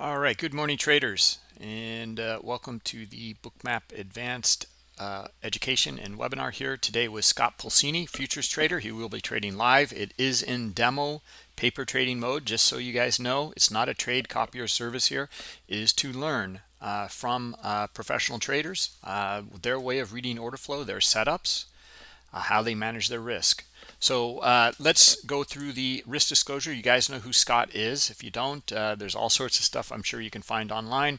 All right, good morning, traders, and uh, welcome to the Bookmap Advanced uh, Education and webinar here today with Scott Pulcini, futures trader. He will be trading live. It is in demo paper trading mode, just so you guys know. It's not a trade copy or service here. It is to learn uh, from uh, professional traders, uh, their way of reading order flow, their setups, uh, how they manage their risk. So uh, let's go through the risk disclosure. You guys know who Scott is. If you don't, uh, there's all sorts of stuff I'm sure you can find online.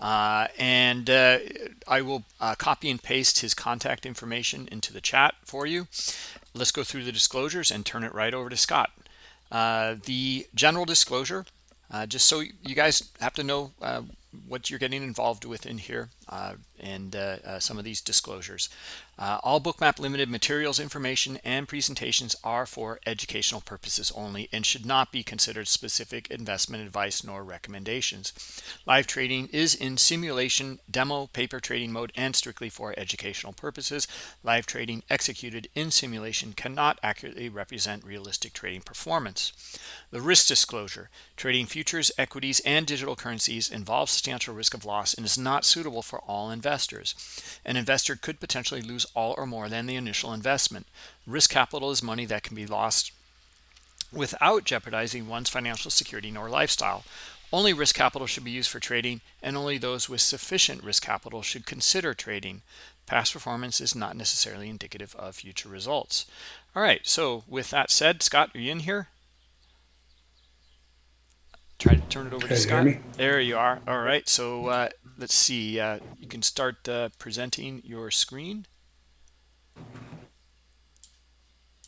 Uh, and uh, I will uh, copy and paste his contact information into the chat for you. Let's go through the disclosures and turn it right over to Scott. Uh, the general disclosure, just so you guys have to know what you're getting involved with in here and uh, uh, some of these disclosures. Uh, all Bookmap Limited materials, information, and presentations are for educational purposes only and should not be considered specific investment advice nor recommendations. Live trading is in simulation, demo, paper trading mode, and strictly for educational purposes. Live trading executed in simulation cannot accurately represent realistic trading performance. The risk disclosure. Trading futures, equities, and digital currencies involves substantial risk of loss and is not suitable for all investors. An investor could potentially lose all or more than the initial investment. Risk capital is money that can be lost without jeopardizing one's financial security nor lifestyle. Only risk capital should be used for trading, and only those with sufficient risk capital should consider trading. Past performance is not necessarily indicative of future results. All right, so with that said, Scott, are you in here? try to turn it over to Scott. There you are. All right. So uh, let's see. Uh, you can start uh, presenting your screen.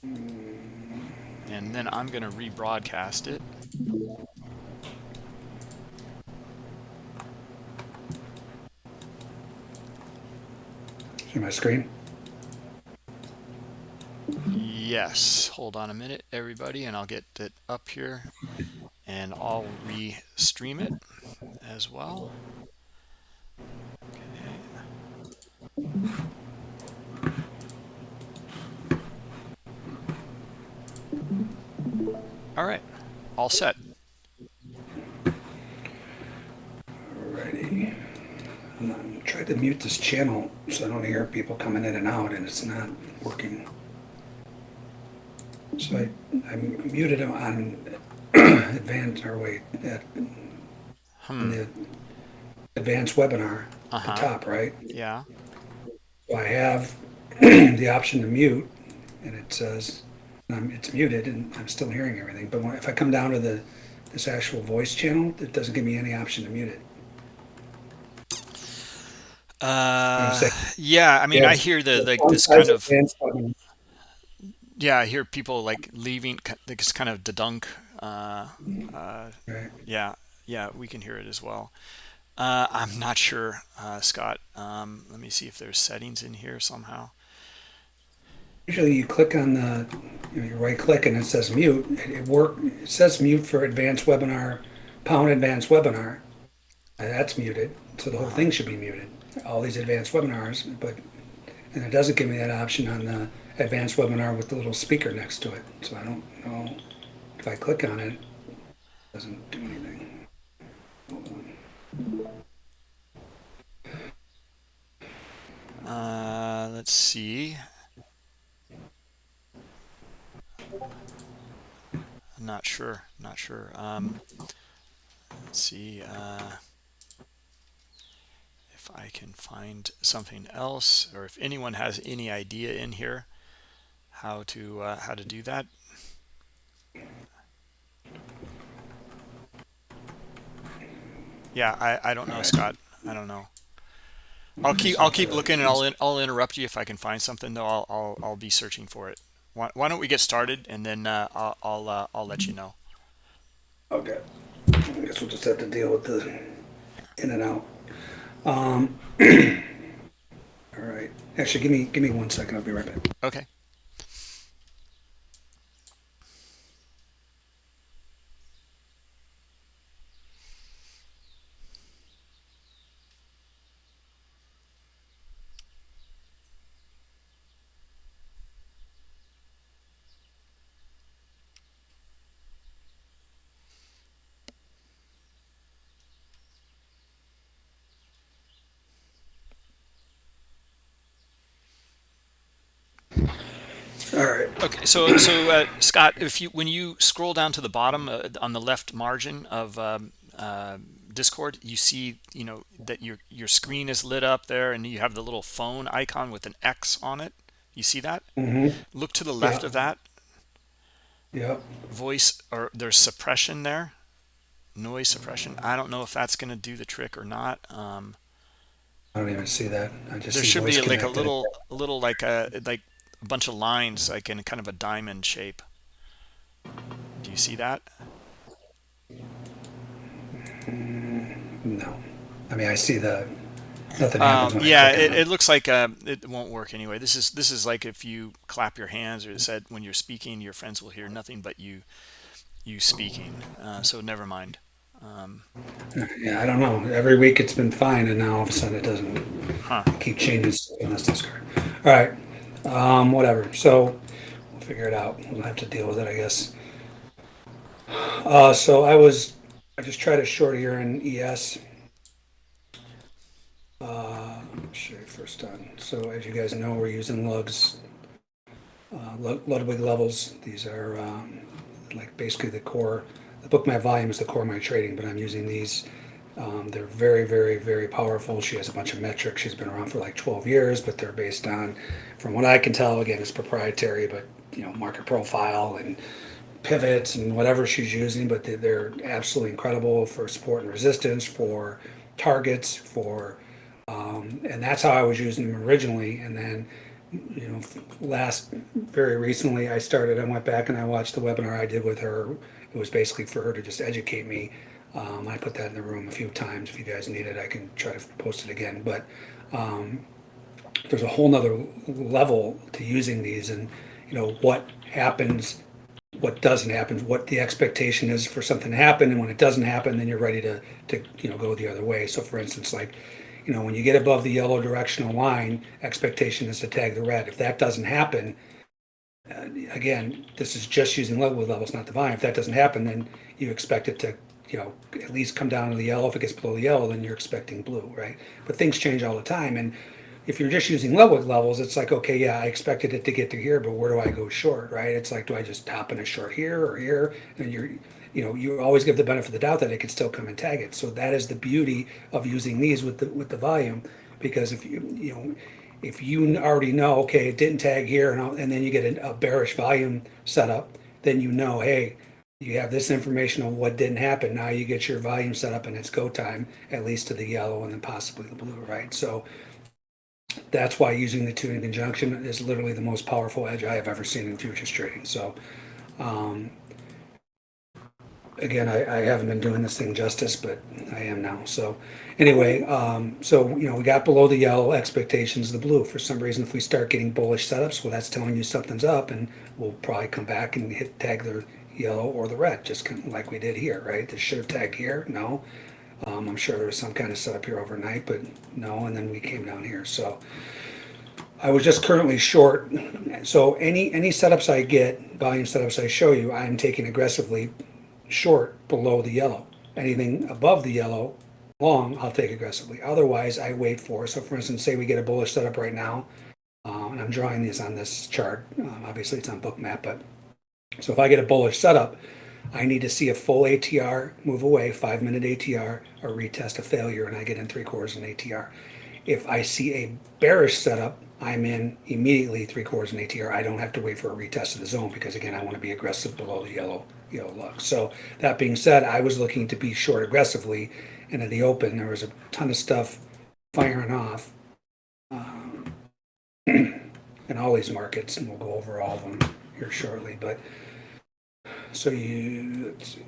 And then I'm going to rebroadcast it. See my screen? Yes. Hold on a minute, everybody, and I'll get it up here and I'll re-stream it as well. Okay. All right, all set. Alrighty. I'm trying to mute this channel so I don't hear people coming in and out, and it's not working. So I, I muted them on advanced, or wait, at, hmm. the advanced webinar uh -huh. at the uh-huh. top, right? Yeah. So I have the option to mute, and it says um, it's muted, and I'm still hearing everything. But when, if I come down to the this actual voice channel, it doesn't give me any option to mute it. Uh, yeah, I mean, yeah, I hear the like this kind of yeah, I hear people like leaving this kind of dunk uh, uh, right. Yeah, yeah, we can hear it as well. Uh, I'm not sure, uh, Scott. Um, let me see if there's settings in here somehow. Usually, you click on the, you, know, you right click and it says mute. It, it work. It says mute for advanced webinar, pound advanced webinar. And that's muted, so the whole thing should be muted. All these advanced webinars, but and it doesn't give me that option on the advanced webinar with the little speaker next to it. So I don't know. If I click on it, it doesn't do anything. Uh, let's see. I'm not sure. Not sure. Um, let's see uh, if I can find something else, or if anyone has any idea in here how to uh, how to do that. Yeah, I, I don't know, Scott. I don't know. I'll keep I'll keep looking and I'll in, I'll interrupt you if I can find something though. I'll I'll, I'll be searching for it. Why, why don't we get started and then uh, I'll I'll, uh, I'll let you know. Okay. I guess we'll just have to deal with the in and out. Um. all right. Actually, give me give me one second. I'll be right back. Okay. So so uh, Scott, if you when you scroll down to the bottom uh, on the left margin of um, uh, Discord, you see you know that your your screen is lit up there, and you have the little phone icon with an X on it. You see that? Mm-hmm. Look to the left Yeah. of that Yep. voice, or there's suppression there, noise suppression. I don't know if that's going to do the trick or not. Um, I don't even see that. I just there should be like a little, a little like a like a bunch of lines, like in kind of a diamond shape. Do you see that? No. I mean, I see the nothing happens Um, when I yeah, it, it looks like uh, it won't work anyway. This is this is like if you clap your hands or it said when you're speaking, your friends will hear nothing but you you speaking. Uh, so never mind. Um. Yeah, I don't know. Every week it's been fine, and now all of a sudden it doesn't. huh. keep changing this Discord. All right. Um, whatever. So we'll figure it out. We'll have to deal with it, I guess. Uh, so I was, I just tried a short here in ES. Uh, first on. So as you guys know, we're using lugs, uh, Ludwig levels. These are um, like basically the core. The Bookmap volume is the core of my trading, but I'm using these um, they're very, very, very powerful. She has a bunch of metrics. She's been around for like 12 years, but they're based on, from what I can tell, again, it's proprietary, but you know, market profile and pivots and whatever she's using. But they- they're absolutely incredible for support and resistance, for targets, for, um, and that's how I was using them originally. And then, you know, last very recently, I started. I went back and I watched the webinar I did with her. It was basically for her to just educate me um, I put that in the room a few times. If you guys need it, I can try to post it again. But um, there's a whole nother level to using these and, you know, what happens, what doesn't happen, what the expectation is for something to happen. And when it doesn't happen, then you're ready to, to, you know, go the other way. So for instance, like, you know, when you get above the yellow directional line, expectation is to tag the red. If that doesn't happen, uh, again, this is just using level levels, not the volume. If that doesn't happen, then you expect it to, you know, at least come down to the yellow. If it gets below the yellow, then you're expecting blue, right? But things change all the time. And if you're just using level levels, it's like, okay, yeah, I expected it to get to here, but where do I go short, right? It's like, do I just hop in a short here or here? And you're, you know, you always give the benefit of the doubt that it could still come and tag it. So that is the beauty of using these with the with the volume, because if you, you know, if you already know, okay, it didn't tag here, and, and then you get a, a bearish volume setup, then you know, hey, you have this information on what didn't happen. Now you get your volume set up and it's go time, at least to the yellow and then possibly the blue, right? So that's why using the two in conjunction is literally the most powerful edge I have ever seen in futures trading. So, um, again, I, I haven't been doing this thing justice, but I am now. So, anyway, um, so you know, we got below the yellow expectations, the blue. For some reason, if we start getting bullish setups, well, that's telling you something's up, and we'll probably come back and hit tag the yellow or the red, just like we did here, right? This should have tagged here. No, um, I'm sure there was some kind of setup here overnight, but no, and then we came down here. So. I was just currently short. So any any setups I get, volume setups I show you, I'm taking aggressively short below the yellow. Anything above the yellow, long, I'll take aggressively. Otherwise, I wait for. So for instance, say we get a bullish setup right now, um, and I'm drawing these on this chart. Um, obviously, it's on Bookmap, but so if I get a bullish setup, I need to see a full ATR move away, five minute ATR, or retest a failure, and I get in three quarters in ATR. If I see a bearish setup, I'm in immediately three quarters in ATR. I don't have to wait for a retest of the zone because again, I want to be aggressive below the yellow yellow lug. So that being said, I was looking to be short aggressively, and in the open there was a ton of stuff firing off, um, in all these markets, and we'll go over all of them here shortly. But so you, let's see,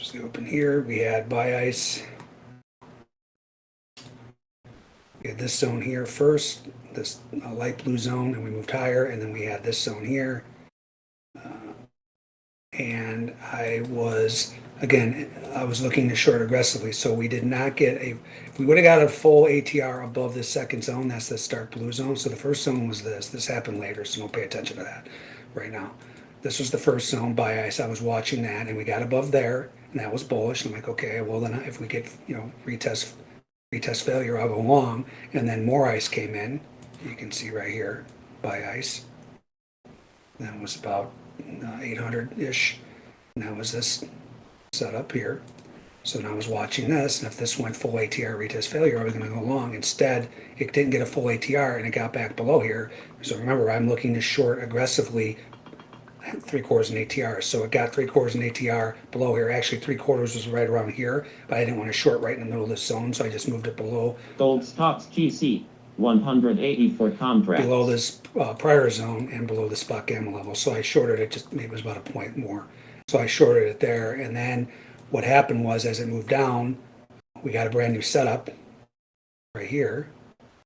was the open here. We had buy ice. We had this zone here first, this uh, light blue zone, and we moved higher, and then we had this zone here. Uh, and I was, again, I was looking to short aggressively, so we did not get a, if we would have got a full ATR above the second zone, that's the stark blue zone. So the first zone was this. This happened later, so don't pay attention to that right now. This was the first zone ice. I was watching that, and we got above there, and that was bullish. I'm like, okay, well then if we get you know retest retest failure, I'll go long. And then more ice came in. You can see right here, buy ice. That was about uh, 800-ish. And that was this setup here. So now I was watching this, and if this went full ATR retest failure, I was going to go long. Instead, it didn't get a full ATR, and it got back below here. So remember, I'm looking to short aggressively three quarters in ATR. So it got three quarters in ATR below here. Actually, three quarters was right around here, but I didn't want to short right in the middle of this zone, so I just moved it below Gold stocks GC 180 for contracts. below this uh, prior zone and below the spot gamma level. So I shorted it just maybe it was about a point more. So I shorted it there, and then what happened was as it moved down, we got a brand new setup right here.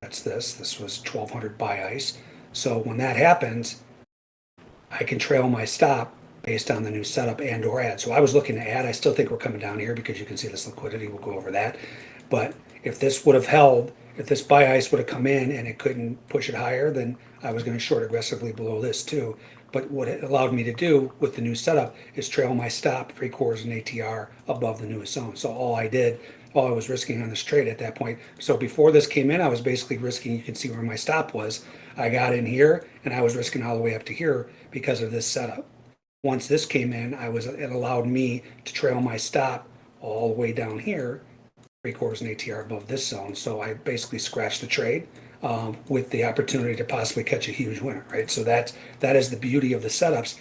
That's this. This was 1200 buy ice. So when that happens, I can trail my stop based on the new setup and or add. So I was looking to add. I still think we're coming down here because you can see this liquidity. We'll go over that. But if this would have held, if this buy ice would have come in and it couldn't push it higher, then I was going to short aggressively below this too. But what it allowed me to do with the new setup is trail my stop three quarters in ATR above the newest zone. So all I did, all I was risking on this trade at that point. So before this came in, I was basically risking, you can see where my stop was. I got in here and I was risking all the way up to here because of this setup. Once this came in, I was it allowed me to trail my stop all the way down here, three quarters in ATR above this zone. So I basically scratched the trade um, with the opportunity to possibly catch a huge winner, right? So that's that is the beauty of the setups.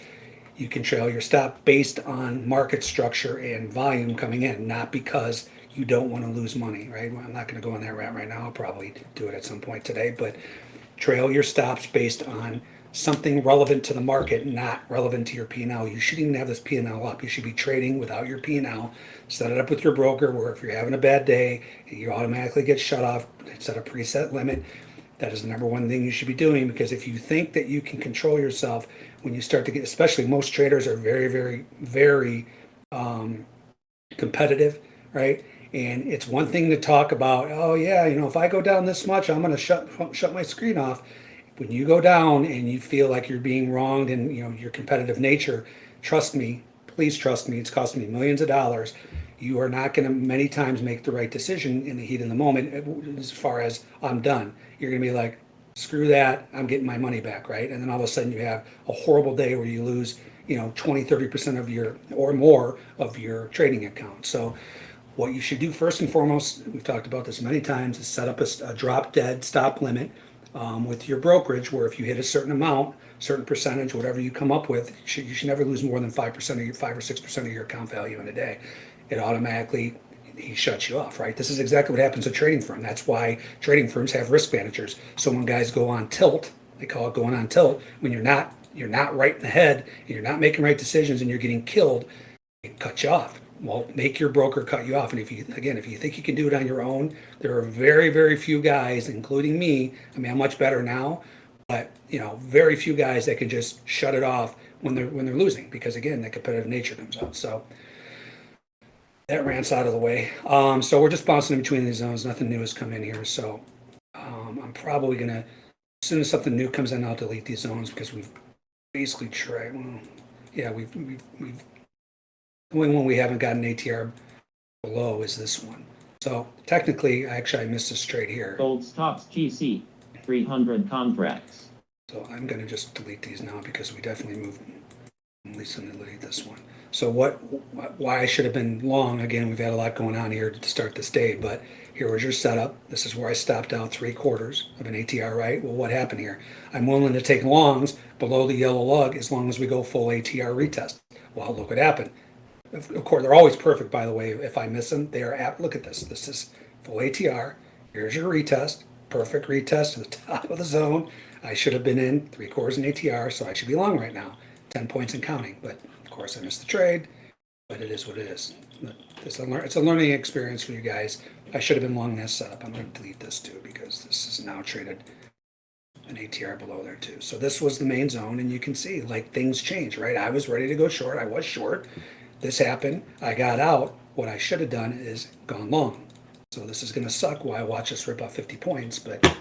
You can trail your stop based on market structure and volume coming in, not because you don't want to lose money, right? Well, I'm not going to go on that route right now. I'll probably do it at some point today, but trail your stops based on something relevant to the market, not relevant to your P&L. You shouldn't even have this P&L up. You should be trading without your P&L. Set it up with your broker where if you're having a bad day, you automatically get shut off. Set a preset limit. That is the number one thing you should be doing because if you think that you can control yourself when you start to get, especially most traders are very, very, very um, competitive, right? And it's one thing to talk about, oh yeah, you know, if I go down this much, I'm going to shut shut my screen off. When you go down and you feel like you're being wronged and you know your competitive nature, trust me, please trust me. It's cost me millions of dollars. You are not going to many times make the right decision in the heat of the moment. Uh, as far as I'm done, you're going to be like, screw that. I'm getting my money back, right? And then all of a sudden you have a horrible day where you lose, you know, 20, 30% of your or more of your trading account. So what you should do first and foremost, we've talked about this many times, is set up a, a drop dead stop limit um, with your brokerage where if you hit a certain amount, certain percentage, whatever you come up with, you should, you should never lose more than 5% of your 5 or 6% of your account value in a day. It automatically he shuts you off, right? This is exactly what happens to trading firm. That's why trading firms have risk managers. So when guys go on tilt, they call it going on tilt, when you're not you're not right in the head and you're not making right decisions and you're getting killed, it cuts you off well, make your broker cut you off. And if you, again, if you think you can do it on your own, there are very, very few guys, including me. I mean, I'm much better now, but you know, very few guys that can just shut it off when they're when they're losing because again, the competitive nature comes out. So that rants out of the way. Um, so we're just bouncing in between these zones. Nothing new has come in here. So um, I'm probably gonna, as soon as something new comes in, I'll delete these zones because we've basically tried. Well, yeah, we've we've we've the only one we haven't gotten ATR below is this one. So technically, actually, I missed a straight here. Gold stocks GC 300 contracts. So I'm going to just delete these now because we definitely moved. At least I'm going to delete this one. So what? Why I should have been long? Again, we've had a lot going on here to start this day, but here was your setup. This is where I stopped out three quarters of an ATR, right? Well, what happened here? I'm willing to take longs below the yellow lug as long as we go full ATR retest. Well, look what happened. Of course, they're always perfect, by the way. If I miss them, they are at, Look at this. This is full ATR. Here's your retest. Perfect retest to the top of the zone. I should have been in three quarters in ATR, so I should be long right now. 10 points and counting. But of course, I missed the trade. But it is what it is. It's a, it's a learning experience for you guys. I should have been long this setup. I'm going to delete this too because this is now traded an ATR below there too. So this was the main zone, and you can see like things change, right? I was ready to go short. I was short. This happened. I got out. What I should have done is gone long. So this is going to suck while I watch us rip off 50 points, but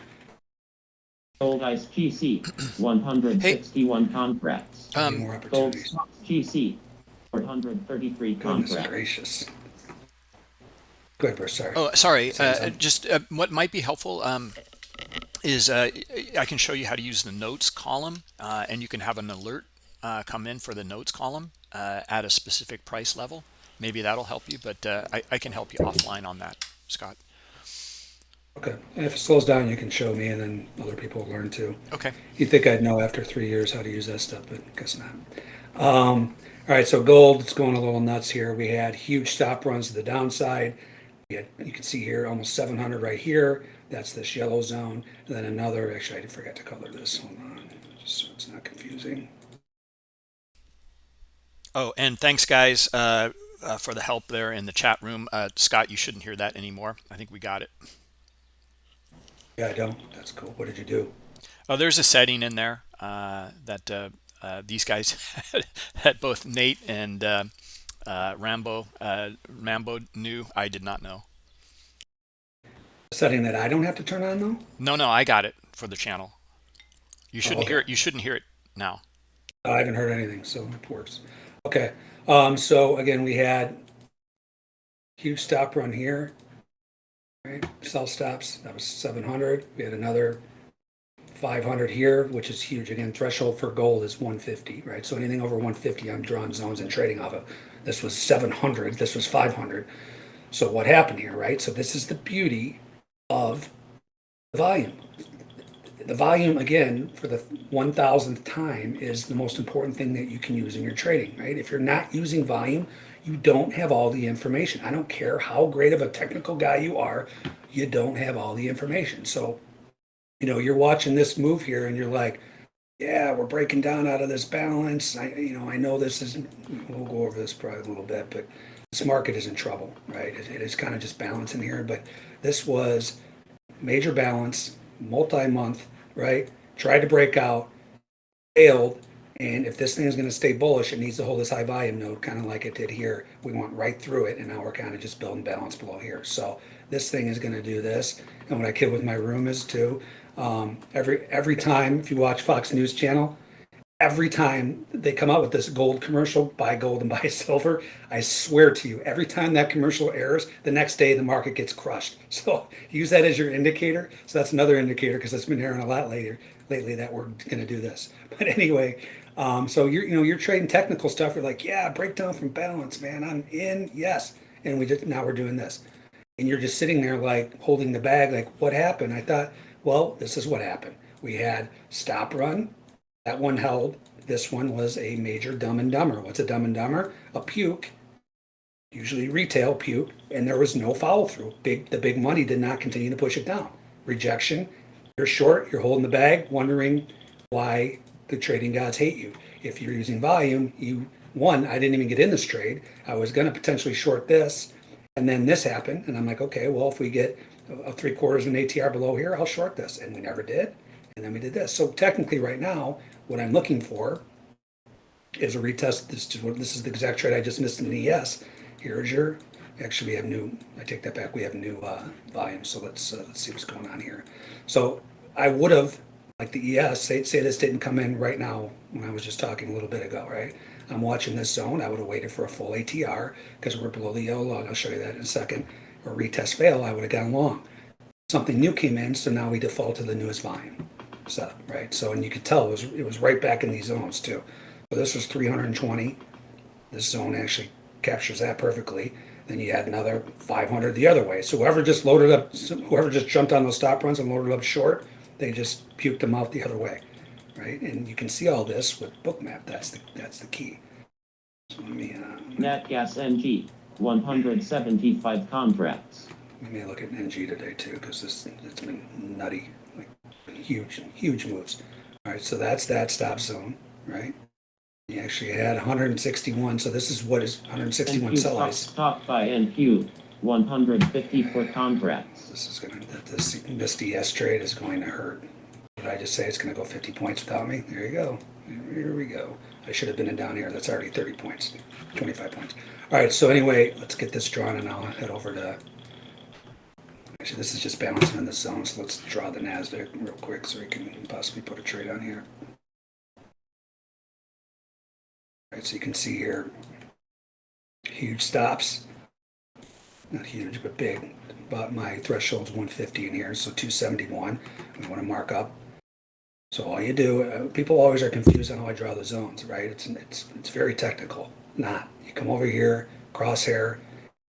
Gold Ice GC 161 contracts. um, more Gold opportunities. stocks GC 433 Goodness contracts. gracious. Go ahead, Bruce. Sorry. Oh, sorry. Uh, just uh, what might be helpful um, is uh, I can show you how to use the notes column, uh, and you can have an alert uh, come in for the notes column uh, at a specific price level. Maybe that'll help you, but uh, I, I can help you offline on that, Scott. Okay, and if it slows down, you can show me and then other people will learn too. Okay. You'd think I'd know after three years how to use that stuff, but guess not. Um, all right, so gold, it's going a little nuts here. We had huge stop runs to the downside. Had, you can see here almost 700 right here. That's this yellow zone. And then another, actually, I did forget to color this. Hold on, just so it's not confusing. Oh, and thanks, guys, uh, uh, for the help there in the chat room. Uh, Scott, you shouldn't hear that anymore. I think we got it. Yeah, I don't. That's cool. What did you do? Oh, there's a setting in there uh, that uh, uh, these guys had both Nate and uh, uh, Rambo uh, Rambo knew. I did not know. Setting that I don't have to turn on though? No, no, I got it for the channel. You shouldn't okay. hear it. You shouldn't hear it now. I haven't heard anything, so it works. Okay. Um, so again, we had huge stop run here. Right, sell stops. That was 700. We had another 500 here, which is huge. Again, threshold for gold is 150, right? So anything over 150, I'm drawing zones and trading off of. This was 700. This was 500. So what happened here, right? So this is the beauty of the volume. The volume, again, for the 1000th time, is the most important thing that you can use in your trading, right? If you're not using volume, you don't have all the information. I don't care how great of a technical guy you are, you don't have all the information. So, you know, you're watching this move here and you're like, yeah, we're breaking down out of this balance. I, you know, I know this isn't, we'll go over this probably a little bit, but this market is in trouble, right? It, it is kind of just balancing here, but this was major balance, multi-month, right? Tried to break out, failed, and if this thing is going to stay bullish, it needs to hold this high volume node, kind of like it did here. We went right through it, and now we're kind of just building balance below here. So this thing is going to do this. And what I kid with my room is too. Um, every every time, if you watch Fox News Channel, every time they come out with this gold commercial, buy gold and buy silver, I swear to you, every time that commercial airs, the next day the market gets crushed. So use that as your indicator. So that's another indicator because it's been airing a lot later lately that we're going to do this. But anyway, um, so you're, you know, you're trading technical stuff. You're like, yeah, breakdown from balance, man. I'm in, yes. And we just now we're doing this, and you're just sitting there like holding the bag, like, what happened? I thought, well, this is what happened. We had stop run, that one held. This one was a major dumb and dumber. What's a dumb and dumber? A puke, usually retail puke, and there was no follow through. Big, the big money did not continue to push it down. Rejection. You're short. You're holding the bag, wondering why the trading gods hate you. If you're using volume, you one, I didn't even get in this trade. I was going to potentially short this, and then this happened, and I'm like, okay, well, if we get a three quarters of an ATR below here, I'll short this, and we never did. And then we did this. So technically, right now, what I'm looking for is a retest. This is what this is the exact trade I just missed in the ES. Here's your. Actually, we have new. I take that back. We have new uh, volume. So let's uh, let's see what's going on here. So I would have like the ES. Say say this didn't come in right now when I was just talking a little bit ago, right? I'm watching this zone. I would have waited for a full ATR because we're below the yellow lug. I'll show you that in a second. Or retest fail, I would have gone long. Something new came in, so now we default to the newest volume setup, right? So, and you could tell it was, it was right back in these zones too. So this was 320. This zone actually captures that perfectly. Then you had another 500 the other way. So whoever just loaded up, whoever just jumped on those stop runs and loaded up short, they just puked them out the other way, right? And you can see all this with Bookmap. That's the that's the key. So let me uh, NG, 175 contracts. let me look at NG today too, because this it's been nutty, huge huge moves. All right, so that's that stop zone, right? You actually had 161, so this is what is 161 NQ sell top, by NQ, 154 contracts. This is gonna this this ES trade is going to hurt. Did I just say it's gonna go 50 points without me? There you go. Here we go. I should have been in down here. That's already 30 points, 25 points. All right. So anyway, let's get this drawn, and I'll head over to. Actually, this is just balancing in the zone. So let's draw the Nasdaq real quick, so we can possibly put a trade on here. All right. So you can see here, huge stops. Not huge, but big. But my threshold's 150 in here, so 271. We want to mark up. So all you do, uh, people always are confused on how I draw the zones, right? It's, it's, it's very technical. Not. You come over here, crosshair,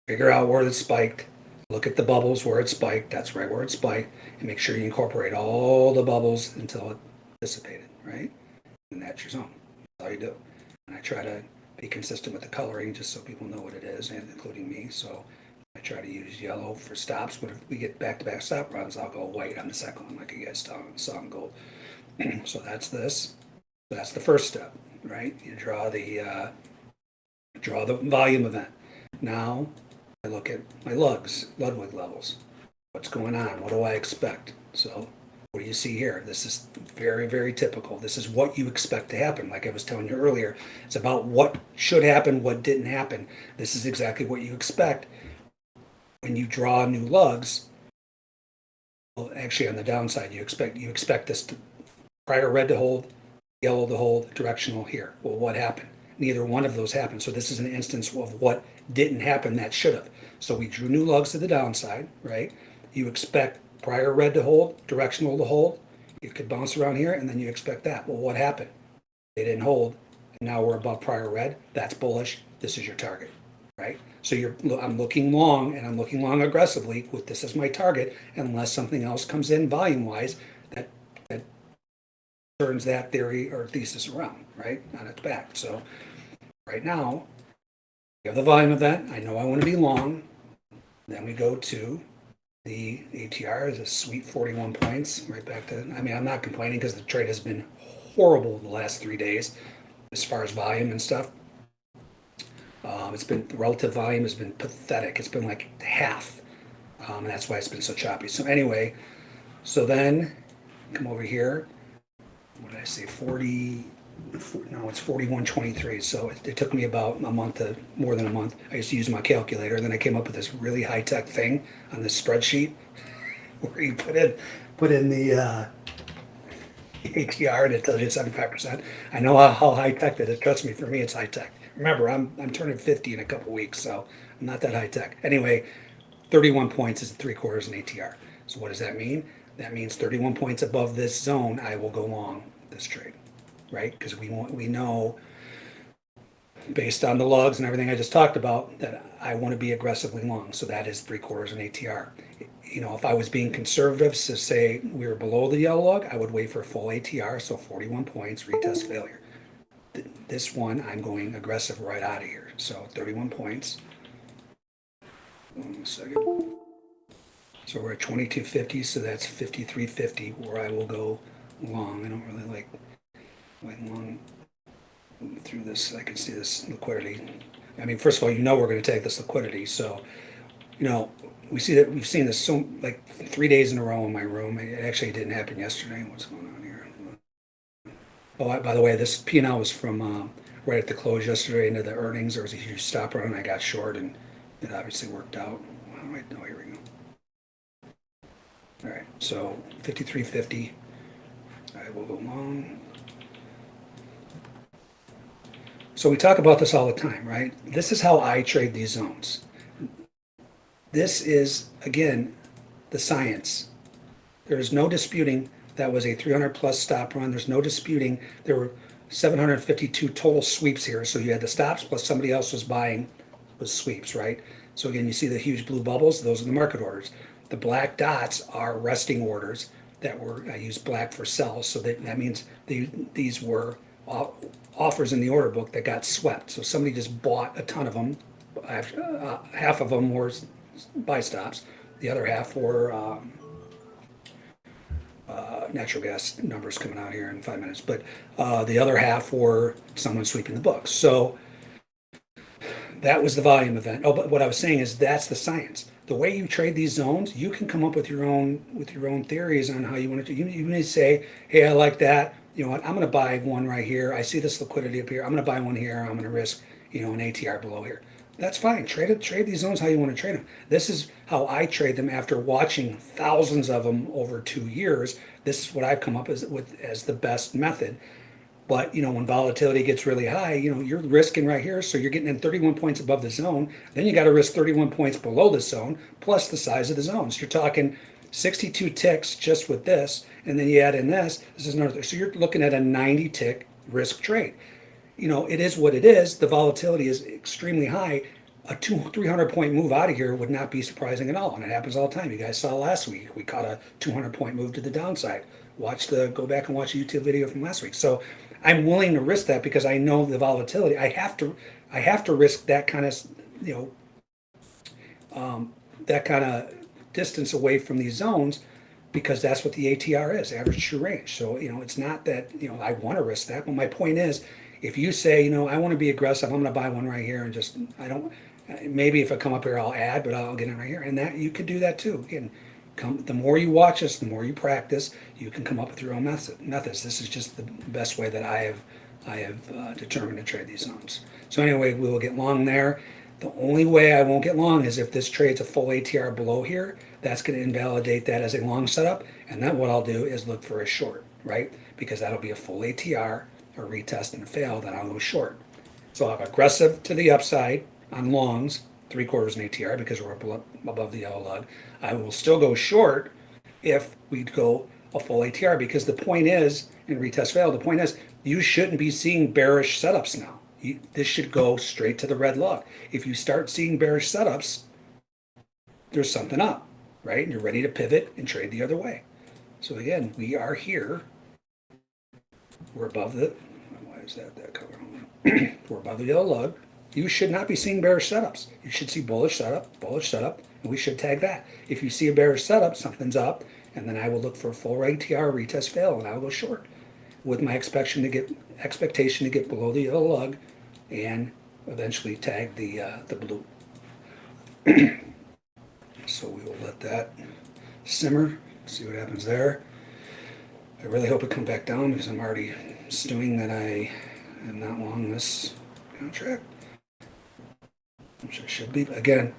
figure out where it's spiked, look at the bubbles where it spiked, that's right where it spiked, and make sure you incorporate all the bubbles until it dissipated, right? And that's your zone. That's all you do. And I try to be consistent with the coloring just so people know what it is, and including me. So I try to use yellow for stops, but if we get back-to-back stop runs, I'll go white on the second one, like you guys saw in gold. so that's this. That's the first step, right? You draw the uh, draw the volume event. Now I look at my lugs, Ludwig levels. What's going on? What do I expect? So what do you see here? This is very, very typical. This is what you expect to happen. Like I was telling you earlier, it's about what should happen, what didn't happen. This is exactly what you expect when you draw new lugs. Well, actually, on the downside, you expect you expect this to, prior red to hold, yellow to hold, directional here. Well, what happened? Neither one of those happened. So this is an instance of what didn't happen that should have. So we drew new lugs to the downside, right? You expect prior red to hold, directional to hold. You could bounce around here and then you expect that. Well, what happened? They didn't hold. And now we're above prior red. That's bullish. This is your target, right? So you're, I'm looking long and I'm looking long aggressively with this as my target unless something else comes in volume wise that, that turns that theory or thesis around, right? On its back. So right now, have the volume of that. I know I want to be long. Then we go to the ATR is a sweet 41 points, right back to, I mean, I'm not complaining because the trade has been horrible the last three days as far as volume and stuff. Um, it's been, relative volume has been pathetic. It's been like half. Um, and that's why it's been so choppy. So anyway, so then come over here. What did I say? 40, no, it's 4123. So it, it took me about a month to more than a month. I used to use my calculator. And then I came up with this really high tech thing on this spreadsheet where you put in, put in the, uh, ATR and it tells you 75%. I know how, how high tech that is. Trust me, for me, it's high tech. Remember, I'm, I'm turning 50 in a couple weeks, so I'm not that high tech. Anyway, 31 points is three quarters in ATR. So what does that mean? That means 31 points above this zone, I will go long this trade, right? Because we want, we know based on the lugs and everything I just talked about that I want to be aggressively long. So that is three quarters in ATR. You know, if I was being conservative, so say we were below the yellow lug, I would wait for a full ATR, so 41 points, retest failure. This one, I'm going aggressive right out of here. So 31 points. One second. So we're at 2250, so that's 5350 where I will go long. I don't really like going long through this. I can see this liquidity. I mean, first of all, you know we're going to take this liquidity. So, you know, we see that we've seen this so like three days in a row in my room. It actually didn't happen yesterday. What's going on here? Oh, I- by the way, this P and L was from um, right at the close yesterday into the earnings. There was a huge stop run. I got short, and it obviously worked out. Do I? Oh, here we go. All right, so 53.50. I will go long. So we talk about this all the time, right? This is how I trade these zones. This is, again, the science. There is no disputing that was a 300 plus stop run. There's no disputing there were 752 total sweeps here. So you had the stops plus somebody else was buying was sweeps, right? So again, you see the huge blue bubbles. Those are the market orders. The black dots are resting orders that were, I use black for sells. So that, that means the, these were o- offers in the order book that got swept. So somebody just bought a ton of them. Uh, half of them were buy stops. The other half were um, uh, natural gas numbers coming out here in five minutes. But uh, the other half were someone sweeping the books. So that was the volume event. Oh, but what I was saying is that's the science. The way you trade these zones, you can come up with your own with your own theories on how you want to. You, you may say, "Hey, I like that. You know what? I'm going to buy one right here. I see this liquidity up here. I'm going to buy one here. I'm going to risk, you know, an ATR below here." That's fine. Trade it. Trade these zones how you want to trade them. This is how I trade them after watching thousands of them over two years. This is what I've come up as with as the best method. But you know, when volatility gets really high, you know, you're risking right here. So you're getting in 31 points above the zone. Then you got to risk 31 points below the zone, plus the size of the zones. You're talking 62 ticks just with this, and then you add in this, this is another, so you're looking at a 90 tick risk trade. You know, it is what it is. The volatility is extremely high. A two, 300 point move out of here would not be surprising at all. And it happens all the time. You guys saw last week, we caught a 200 point move to the downside. Watch the, go back and watch a YouTube video from last week. So I'm willing to risk that because I know the volatility. I have to, I have to risk that kind of, you know, um, that kind of distance away from these zones because that's what the ATR is, average true range. So, you know, it's not that, you know, I want to risk that, but my point is, if you say, you know, I want to be aggressive, I'm going to buy one right here and just, I don't, maybe if I come up here, I'll add, but I'll get in right here. And that, you could do that too. Again, come, the more you watch this, the more you practice, you can come up with your own method, methods. This is just the best way that I have, I have uh, determined to trade these zones. So anyway, we will get long there. The only way I won't get long is if this trades a full ATR below here, that's going to invalidate that as a long setup. And then what I'll do is look for a short, right? Because that'll be a full ATR, a retest and fail, then I'll go short. So I'll have aggressive to the upside on longs, three quarters in ATR because we're above above the yellow lug. I will still go short if we go a full ATR because the point is, in retest fail, the point is you shouldn't be seeing bearish setups now. You, this should go straight to the red lug. If you start seeing bearish setups, there's something up, right? And you're ready to pivot and trade the other way. So again, we are here. We're above the, why is that that color? We're above the yellow lug. You should not be seeing bearish setups. You should see bullish setup, bullish setup, and we should tag that. If you see a bearish setup, something's up, and then I will look for a full ATR retest fail, and I will go short with my expectation to get expectation to get below the yellow lug and eventually tag the uh, the blue. so we will let that simmer, see what happens there. I really hope it comes back down because I'm already stewing that I am not long this contract. Which I should be. Again,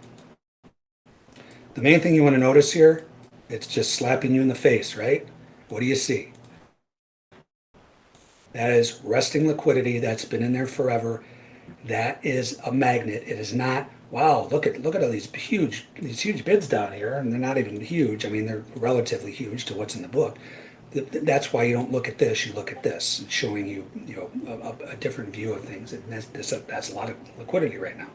the main thing you want to notice here, it's just slapping you in the face, right? What do you see? That is resting liquidity that's been in there forever. That is a magnet. It is not, wow, look at look at all these huge these huge bids down here, and they're not even huge. I mean, they're relatively huge to what's in the book. Th- th- That's why you don't look at this. You look at this, showing you you know a, a- a different view of things. And that's, this, that's a lot of liquidity right now.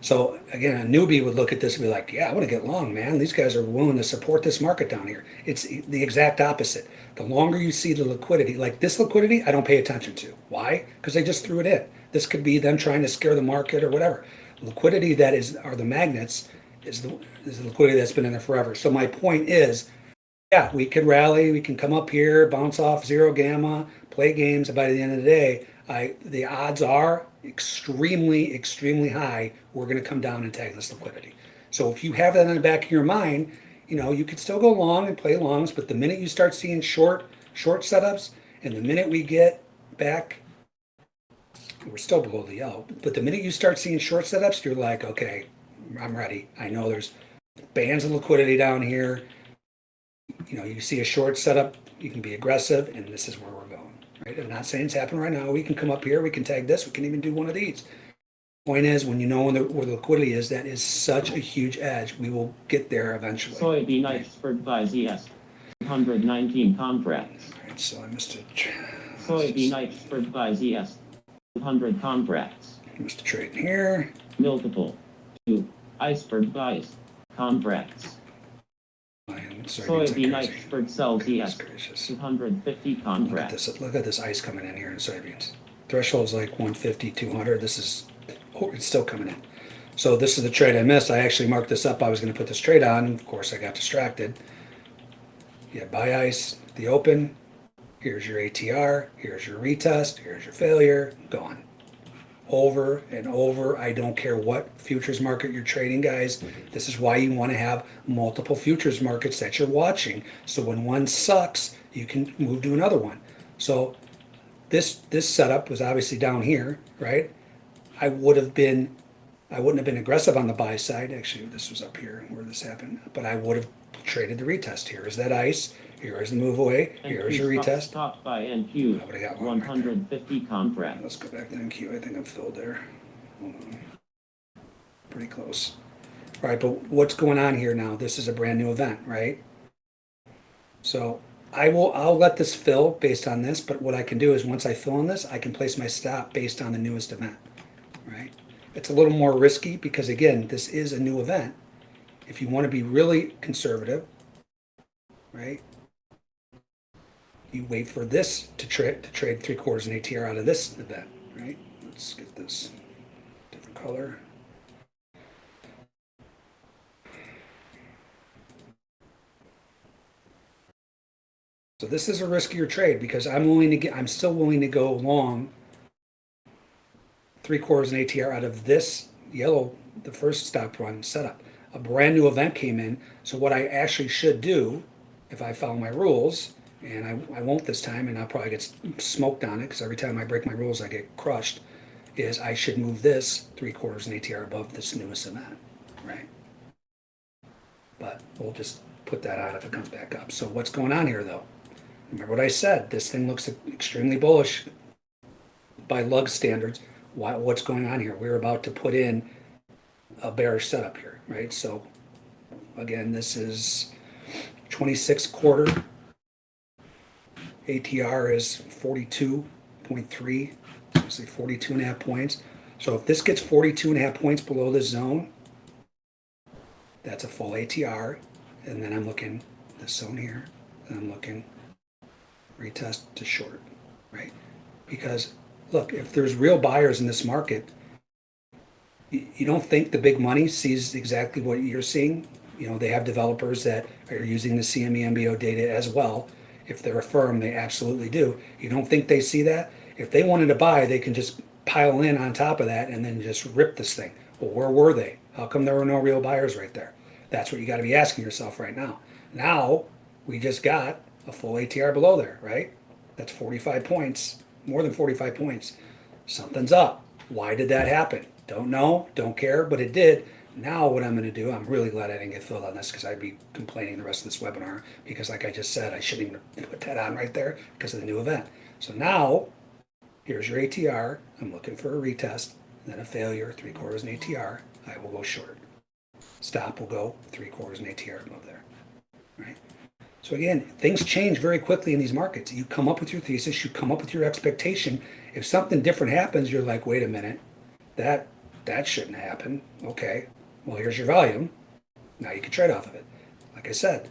So again, a newbie would look at this and be like, "Yeah, I want to get long, man. These guys are willing to support this market down here." It's the exact opposite. The longer you see the liquidity, like this liquidity, I don't pay attention to. Why? Because they just threw it in. This could be them trying to scare the market or whatever. Liquidity that is are the magnets is the is the liquidity that's been in there forever. So my point is, yeah, we could rally, we can come up here, bounce off zero gamma, play games, and by the end of the day, I the odds are extremely, extremely high we're going to come down and tag this liquidity. So if you have that in the back of your mind, you know, you could still go long and play longs, but the minute you start seeing short, short setups, and the minute we get back, we're still below the yellow, but the minute you start seeing short setups, you're like, okay, I'm ready. I know there's bands of liquidity down here. You know, you see a short setup, you can be aggressive, and this is where we're. Right? I'm not saying it's happening right now. We can come up here, we can tag this, we can even do one of these. Point is, when you know where the, where the liquidity is, that is such a huge edge. We will get there eventually. Soybean expert by ZS. 119 contracts. All right, so I missed tr- Soybean expert by ZS. 100 contracts. missed a trade here. Multiple. 2. Iceberg buys. Contracts. And soybeans are Soybean expert sells gracious. 250 Look at this, look at this ice coming in here in soybeans. Threshold's like 150, 200. This is, oh, it's still coming in. So this is the trade I missed. I actually marked this up. I was going to put this trade on. Of course, I got distracted. You have buy ice, the open. Here's your ATR. Here's your retest. Here's your failure. Gone. Over and over. I don't care what futures market you're trading, guys. This is why you want to have multiple futures markets that you're watching. So when one sucks, you can move to another one. So this this setup was obviously down here, right? I would have been, I wouldn't have been aggressive on the buy side. Actually, this was up here where this happened, but I would have traded the retest. Here is that ice. Here is the move away. Here is your retest. Stopped by NQ. I would've got one right there. 150 contracts. Let's go back to NQ. I think I'm filled there. Hold on. Pretty close. All right, but what's going on here now? This is a brand new event, right? So I will, I'll let this fill based on this, but what I can do is once I fill in this, I can place my stop based on the newest event, right? It's a little more risky because again, this is a new event. If you want to be really conservative, right? You wait for this to trade to trade three quarters and ATR out of this event, right? Let's get this different color. So this is a riskier trade because I'm willing to get, I'm still willing to go long three quarters and ATR out of this yellow, the first stop run setup. A brand new event came in. So what I actually should do, if I follow my rules, and I, I won't this time, and I'll probably get smoked on it because every time I break my rules, I get crushed, is I should move this three quarters and ATR above this newest event, right? But we'll just put that out if it comes back up. So what's going on here though? Remember what I said, this thing looks extremely bullish by lug standards. Why, what's going on here? We're about to put in a bearish setup here, right? So again, this is 26 quarter. ATR is 42.3, say 42 and a half points. So if this gets 42 and a half points below the zone, that's a full ATR. And then I'm looking this zone here, and I'm looking retest to short, right? Because look, if there's real buyers in this market, you, you don't think the big money sees exactly what you're seeing. You know, they have developers that are using the CME MBO data as well. If they're a firm, they absolutely do. You don't think they see that? If they wanted to buy, they can just pile in on top of that and then just rip this thing. Well, where were they? How come there were no real buyers right there? That's what you got to be asking yourself right now. Now, we just got a full ATR below there, right? That's 45 points, more than 45 points. Something's up. Why did that happen? Don't know, don't care, but it did. Now what I'm going to do, I'm really glad I didn't get filled on this because I'd be complaining the rest of this webinar because like I just said, I shouldn't even put that on right there because of the new event. So now, here's your ATR. I'm looking for a retest, then a failure, three quarters and ATR. I will go short. Stop will go three quarters and ATR above there, right? So again, things change very quickly in these markets. You come up with your thesis, you come up with your expectation. If something different happens, you're like, wait a minute, that that shouldn't happen. Okay, well here's your volume. Now you can trade off of it. Like I said,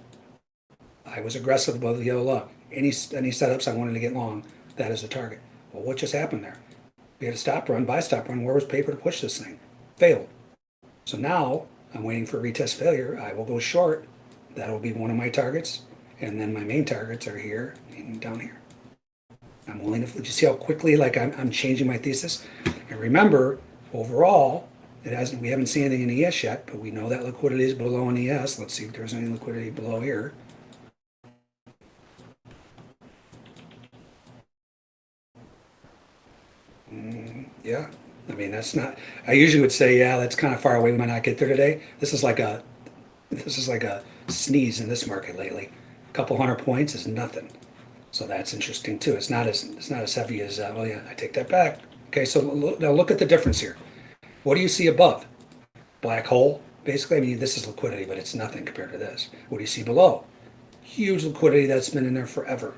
I was aggressive above the yellow lug. Any any setups I wanted to get long, that is the target. Well, what just happened there? We had a stop run, buy stop run. Where was paper to push this thing? Failed. So now I'm waiting for a retest failure. I will go short. That'll be one of my targets. And then my main targets are here and down here. I'm willing to, you see how quickly like I'm, I'm changing my thesis? And remember, overall, it hasn't, we haven't seen anything in ES yet, but we know that liquidity is below in ES. Let's see if there's any liquidity below here. Mm, yeah, I mean, that's not, I usually would say, yeah, that's kind of far away. We might not get there today. This is like a, this is like a sneeze in this market lately. A couple hundred points is nothing. So that's interesting too. It's not as, it's not as heavy as, uh, well, yeah, I take that back. Okay, so now look at the difference here. What do you see above? Black hole, basically. I mean, this is liquidity, but it's nothing compared to this. What do you see below? Huge liquidity that's been in there forever.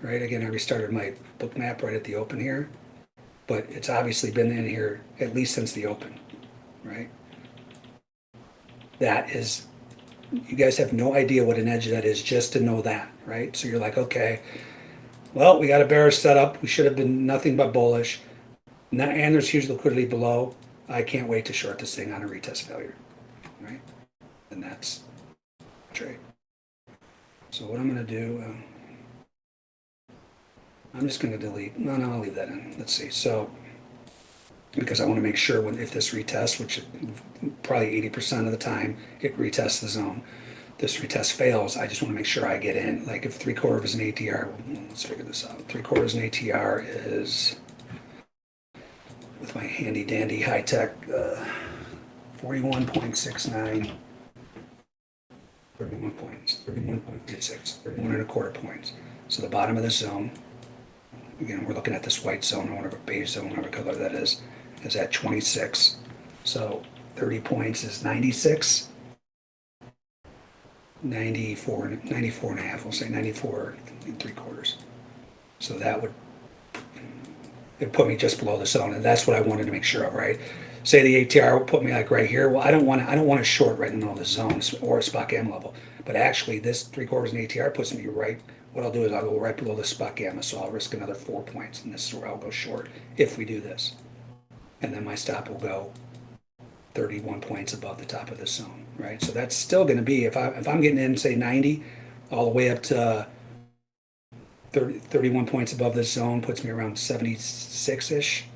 Right, again, I restarted my Bookmap right at the open here but it's obviously been in here at least since the open, right? That is, you guys have no idea what an edge that is just to know that, right? So you're like, okay, well, we got a bearish setup. We should have been nothing but bullish. And there's huge liquidity below. I can't wait to short this thing on a retest failure, right? And that's trade. So what I'm going to do, um, I'm just going to delete. No, no, I'll leave that in. Let's see. So, because I want to make sure when if this retests, which probably 80% of the time it retests the zone, this retest fails, I just want to make sure I get in. Like if three quarters an ATR, let's figure this out. Three quarters an ATR is, with my handy dandy high tech, uh, 41.69. 31 points, 31.26, 31 and a quarter points. So the bottom of the zone again, we're looking at this white zone, or whatever beige zone, whatever color that is, is at 26. So 30 points is 96. 94, 94 and a half, we'll say 94 and three quarters. So that would, it put me just below the zone, and that's what I wanted to make sure of, right? Say the ATR would put me like right here, well, I don't want to, I don't want to short right in the middle of the zone or a spot gamma level. But actually, this three quarters and ATR puts me right, what I'll do is I'll go right below the spot gamma, so I'll risk another four points, and this is where I'll go short if we do this. And then my stop will go 31 points above the top of the zone, right? So that's still going to be, if I, if I'm getting in, say 90, all the way up to 30, 31 points above this zone puts me around 76-ish,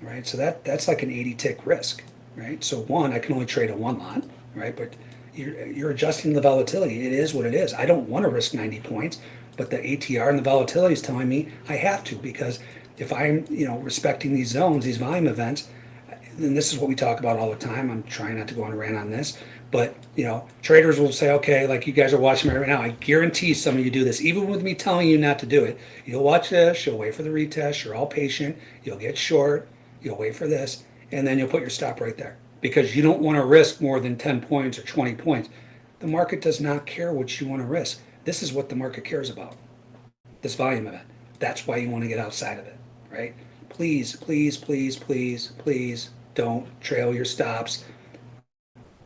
right? So that, that's like an 80 tick risk, right? So one, I can only trade a one lot, right? But you're, you're adjusting the volatility. It is what it is. I don't want to risk 90 points, but the ATR and the volatility is telling me I have to because if I'm, you know, respecting these zones, these volume events, and this is what we talk about all the time. I'm trying not to go on a rant on this, but you know, traders will say, okay, like you guys are watching me right now. I guarantee some of you do this, even with me telling you not to do it. You'll watch this, you'll wait for the retest, you're all patient, you'll get short, you'll wait for this, and then you'll put your stop right there because you don't want to risk more than 10 points or 20 points. The market does not care what you want to risk. This is what the market cares about. This volume event. That's why you want to get outside of it, right? Please, please, please, please, please don't trail your stops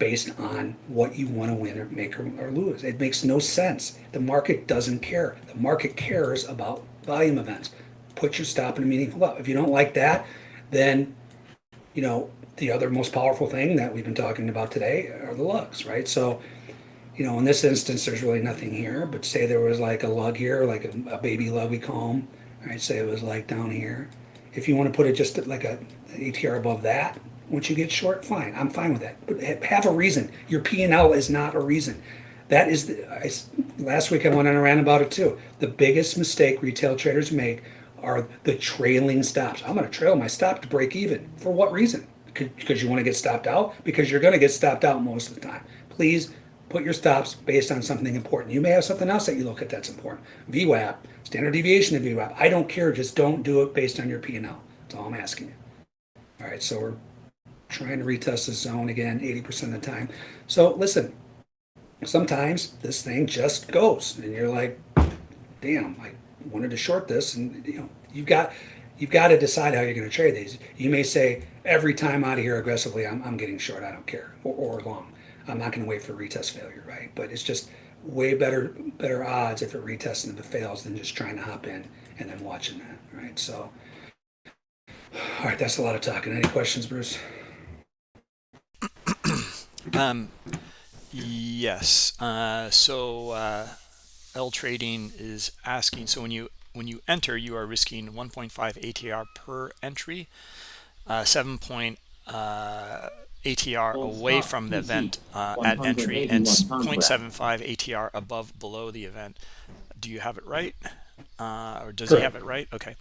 based on what you want to win or make or, or lose. It makes no sense. The market doesn't care. The market cares about volume events. Put your stop in a meaningful level. If you don't like that, then you know the other most powerful thing that we've been talking about today are the lugs, right? So, you know, in this instance, there's really nothing here, but say there was like a lug here, like a, a baby lug we call them, right? Say it was like down here. If you want to put it just like a ATR above that, once you get short, fine. I'm fine with that. But have a reason. Your P&L is not a reason. That is, the, I, last week I went on a rant about it too. The biggest mistake retail traders make are the trailing stops. I'm going to trail my stop to break even. For what reason? Because you want to get stopped out? Because you're going to get stopped out most of the time. Please put your stops based on something important. You may have something else that you look at that's important. VWAP, standard deviation of VWAP. I don't care. Just don't do it based on your P&L. That's all I'm asking you. All right, so we're trying to retest the zone again 80% of the time. So listen, sometimes this thing just goes and you're like, damn, I wanted to short this and you know, you've got you've got to decide how you're going to trade these. You may say every time out of here aggressively, I'm, I'm getting short, I don't care, or, or long. I'm not going to wait for retest failure, right? But it's just way better better odds if it retests and if it fails than just trying to hop in and then watching that, right? So, all right, that's a lot of talking. Any questions, Bruce? Um, yes. Uh, so uh, L Trading is asking. So when you when you enter, you are risking 1.5 ATR per entry, uh, 7 point uh, ATR away from the event uh, at entry, and 0.75 ATR above below the event. Do you have it right? Uh, or does Correct. he have it right? Okay.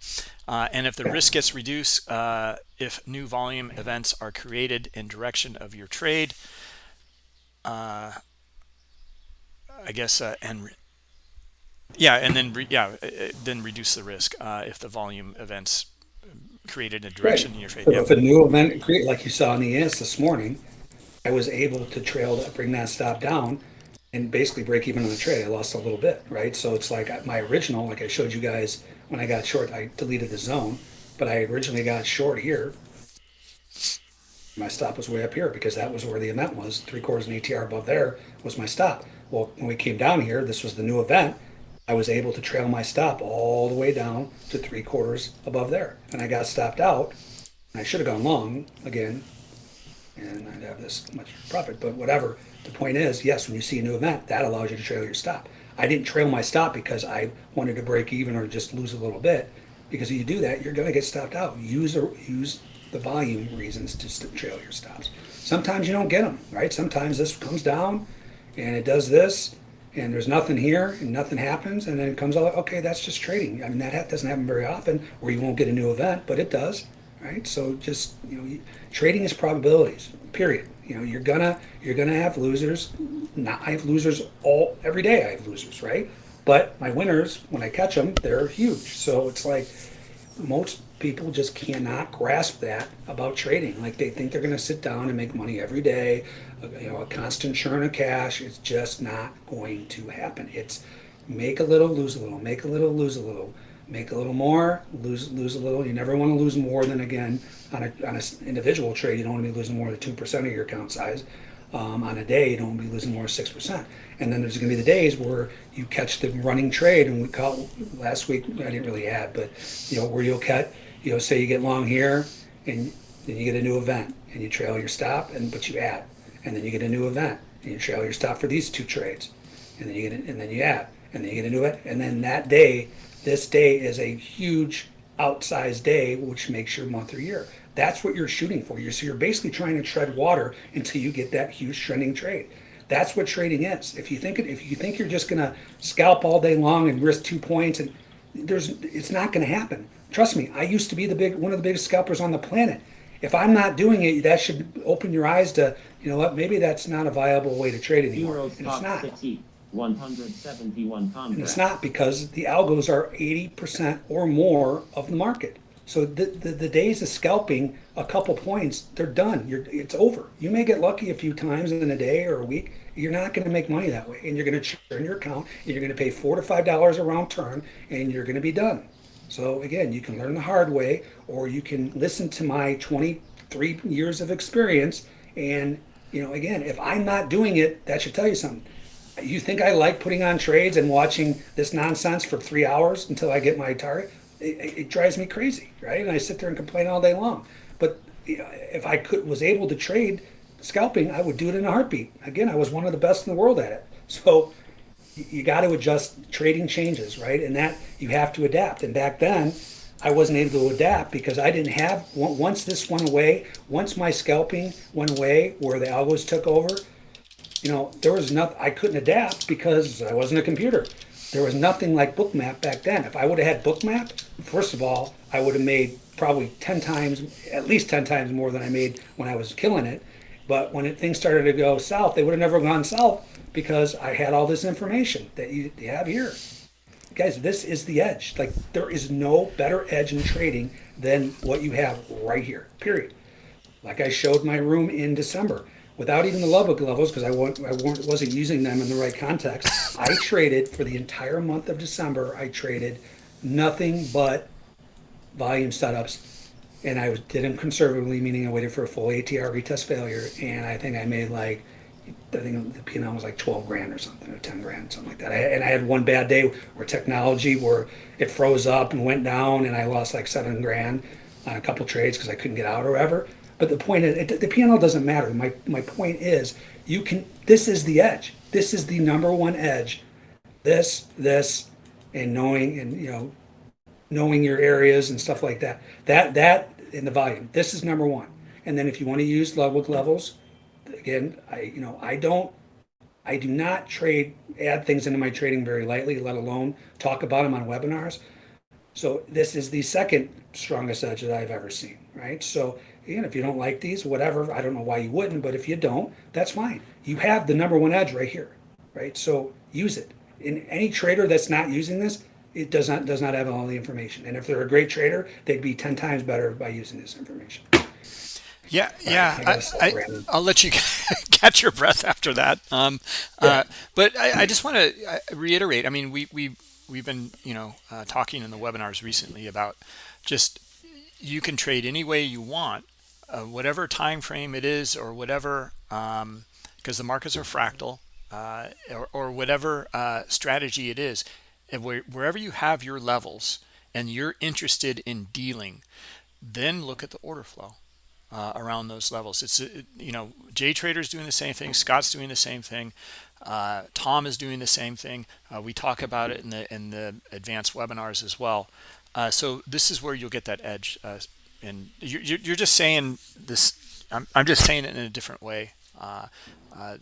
Uh, and if the risk gets reduced, uh, if new volume events are created in direction of your trade, uh, I guess, uh, and yeah, and then re yeah, uh, then reduce the risk uh, if the volume events created a direction right. in your trade. So If a new event create, like you saw in the ES this morning, I was able to trail to bring that stop down and basically break even on the trade. I lost a little bit, right? So it's like my original, like I showed you guys when I got short, I deleted the zone, but I originally got short here. My stop was way up here because that was where the event was. Three quarters and ATR above there was my stop. Well, when we came down here, this was the new event. I was able to trail my stop all the way down to three quarters above there. And I got stopped out. I should have gone long again, and I'd have this much profit, but whatever. The point is, yes, when you see a new event, that allows you to trail your stop. I didn't trail my stop because I wanted to break even or just lose a little bit. Because if you do that, you're going to get stopped out. Use use the volume reasons to trail your stops. Sometimes you don't get them, right? Sometimes this comes down and it does this and there's nothing here and nothing happens and then it comes out, okay, that's just trading. I mean, that doesn't happen very often where you won't get a new event, but it does, right? So just, you know, trading is probabilities, period. You know, you're gonna you're gonna have losers. Not I have losers all every day. I have losers, right? But my winners, when I catch them, they're huge. So it's like most people just cannot grasp that about trading. Like they think they're going to sit down and make money every day, uh, you know, a constant churn of cash. It's just not going to happen. It's make a little, lose a little, make a little, lose a little, make a little more, lose lose a little. You never want to lose more than again on a on an individual trade. You don't want to be losing more than two percent of your account size. Um, on a day, you don't want to be losing more than six percent. And then there's going to be the days where you catch the running trade, and we caught last week. I didn't really add, but you know where you'll cut. You know, say you get long here, and then you get a new event, and you trail your stop, and but you add, and then you get a new event, and you trail your stop for these two trades, and then you get, and then you add, and then you get a new event, and then that day, this day is a huge outsized day, which makes your month or year. That's what you're shooting for. You're, so you're basically trying to tread water until you get that huge trending trade. That's what trading is. If you think it, if you think you're just gonna scalp all day long and risk two points, and there's, it's not gonna happen. Trust me. I used to be the big one of the biggest scalpers on the planet. If I'm not doing it, that should open your eyes to, you know what, maybe that's not a viable way to trade anymore. Euros And it's not. 60, 171 And it's not because the algos are 80% or more of the market. So the, the, the days of scalping a couple points, they're done. You're, it's over. You may get lucky a few times in a day or a week. You're not going to make money that way. And you're going to churn your account and you're going to pay four to five dollars a round turn and you're going to be done. So again, you can learn the hard way or you can listen to my 23 years of experience. And, you know, again, if I'm not doing it, that should tell you something. You think I like putting on trades and watching this nonsense for three hours until I get my target? It, it, drives me crazy, right? And I sit there and complain all day long. But you know, if I could was able to trade scalping, I would do it in a heartbeat. Again, I was one of the best in the world at it. So you got to adjust. Trading changes, right? And that you have to adapt. And back then, I wasn't able to adapt because I didn't have. Once this went away, once my scalping went away, where the algos took over, you know, there was nothing, I couldn't adapt because I wasn't a computer. There was nothing like Bookmap back then. If I would have had Bookmap, first of all, I would have made probably 10 times, at least 10 times more than I made when I was killing it. But when it, things started to go south, they would have never gone south because I had all this information that you, you have here. Guys, this is the edge. Like, there is no better edge in trading than what you have right here, period like I showed my room in December, without even the Lubbock levels, because I, I wasn't using them in the right context. I traded for the entire month of December. I traded nothing but volume setups, and I did them conservatively, meaning I waited for a full ATR retest failure, and I think I made like. I think the P&L was like 12 grand or something, or 10 grand, something like that. I, and I had one bad day where technology, where it froze up and went down, and I lost like seven grand on a couple trades because I couldn't get out or whatever. But the point is, it, the P&L doesn't matter. My my point is, you can. This is the edge. This is the number one edge. This, this, and knowing, and you know, knowing your areas and stuff like that. That that in the volume. This is number one. And then if you want to use level levels, again, I you know I don't. I do not trade add things into my trading very lightly, let alone talk about them on webinars. So this is the second strongest edge that I've ever seen, right? So again, if you don't like these, whatever, I don't know why you wouldn't, but if you don't, that's fine. You have the number one edge right here, right? So use it. In any trader that's not using this, it does not does not have all the information. And if they're a great trader, they'd be ten times better by using this information. Yeah, yeah. I I, I, i'll let you catch your breath after that. Um, uh, but I, I just want to reiterate. I mean, we we we've been you know uh, talking in the webinars recently about just you can trade any way you want, uh, whatever time frame it is, or whatever, because the markets are fractal, uh, or, or whatever uh, strategy it is. Where, wherever you have your levels and you're interested in dealing, then look at the order flow uh, around those levels. It's uh, you know Jay Trader's doing the same thing, Scott's doing the same thing, uh, Tom is doing the same thing. We talk about it in the in the advanced webinars as well. So this is where you'll get that edge, and you're you're you're just saying this. I'm I'm just saying it in a different way. Uh, uh,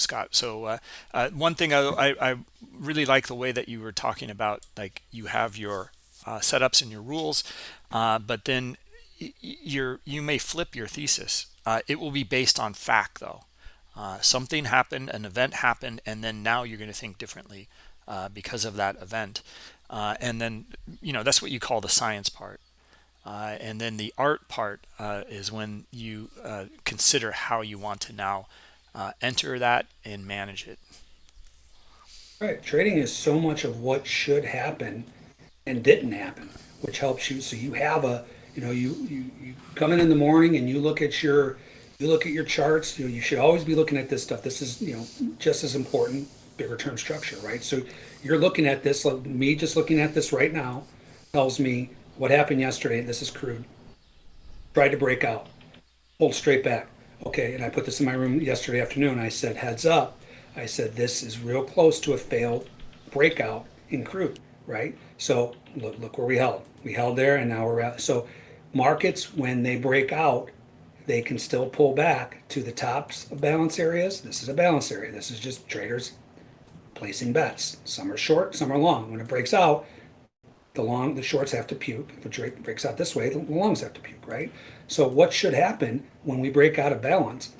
Scott. So uh, uh, one thing I, I, I really like the way that you were talking about, like you have your uh, setups and your rules, uh, but then y- y- you're you may flip your thesis. Uh, it will be based on fact, though. Uh, something happened, an event happened, and then now you're going to think differently because of that event. And then you know that's what you call the science part. Uh, and then the art part uh, is when you uh, consider how you want to now uh, enter that and manage it. Right. Trading is so much of what should happen and didn't happen, which helps you. So you have a, you know, you, you, you come in in the morning and you look at your, you look at your charts. You know, you should always be looking at this stuff. This is, you know, just as important, bigger term structure, right? So you're looking at this, like me just looking at this right now tells me what happened yesterday. This is crude. Tried to break out, pulled straight back. Okay, and I put this in my room yesterday afternoon. I said, heads up. I said, this is real close to a failed breakout in crude, right? So look, look where we held. We held there and now we're at. So markets, when they break out, they can still pull back to the tops of balance areas. This is a balance area. This is just traders placing bets. Some are short, some are long. When it breaks out, the long, the shorts have to puke. If it breaks out this way, the longs have to puke, right? So what should happen when we break out of balance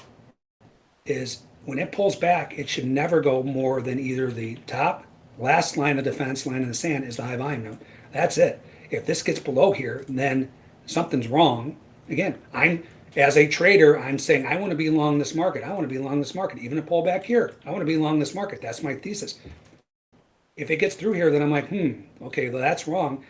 is when it pulls back, it should never go more than either the top last line of defense, line in the sand is the high volume node. That's it. If this gets below here, then something's wrong. Again, I'm as a trader, I'm saying I want to be long this market. I want to be long this market, even a pullback here. I want to be long this market. That's my thesis. If it gets through here, then I'm like, hmm, okay, well, that's wrong.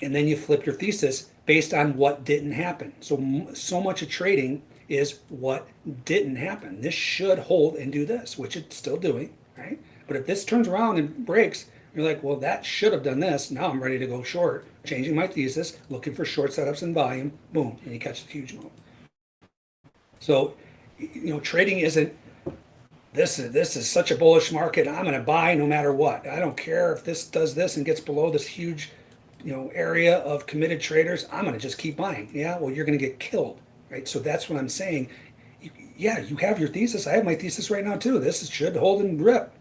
And then you flip your thesis based on what didn't happen. So so much of trading is what didn't happen. This should hold and do this, which it's still doing, right? But if this turns around and breaks, you're like, well, that should have done this. Now I'm ready to go short, changing my thesis, looking for short setups and volume, boom, and you catch a huge move. So, you know, trading isn't this is this is such a bullish market. I'm going to buy no matter what. I don't care if this does this and gets below this huge, you know, area of committed traders. I'm going to just keep buying. Yeah, well, you're going to get killed, right? So that's what I'm saying. Yeah, you have your thesis. I have my thesis right now too. This should hold and rip.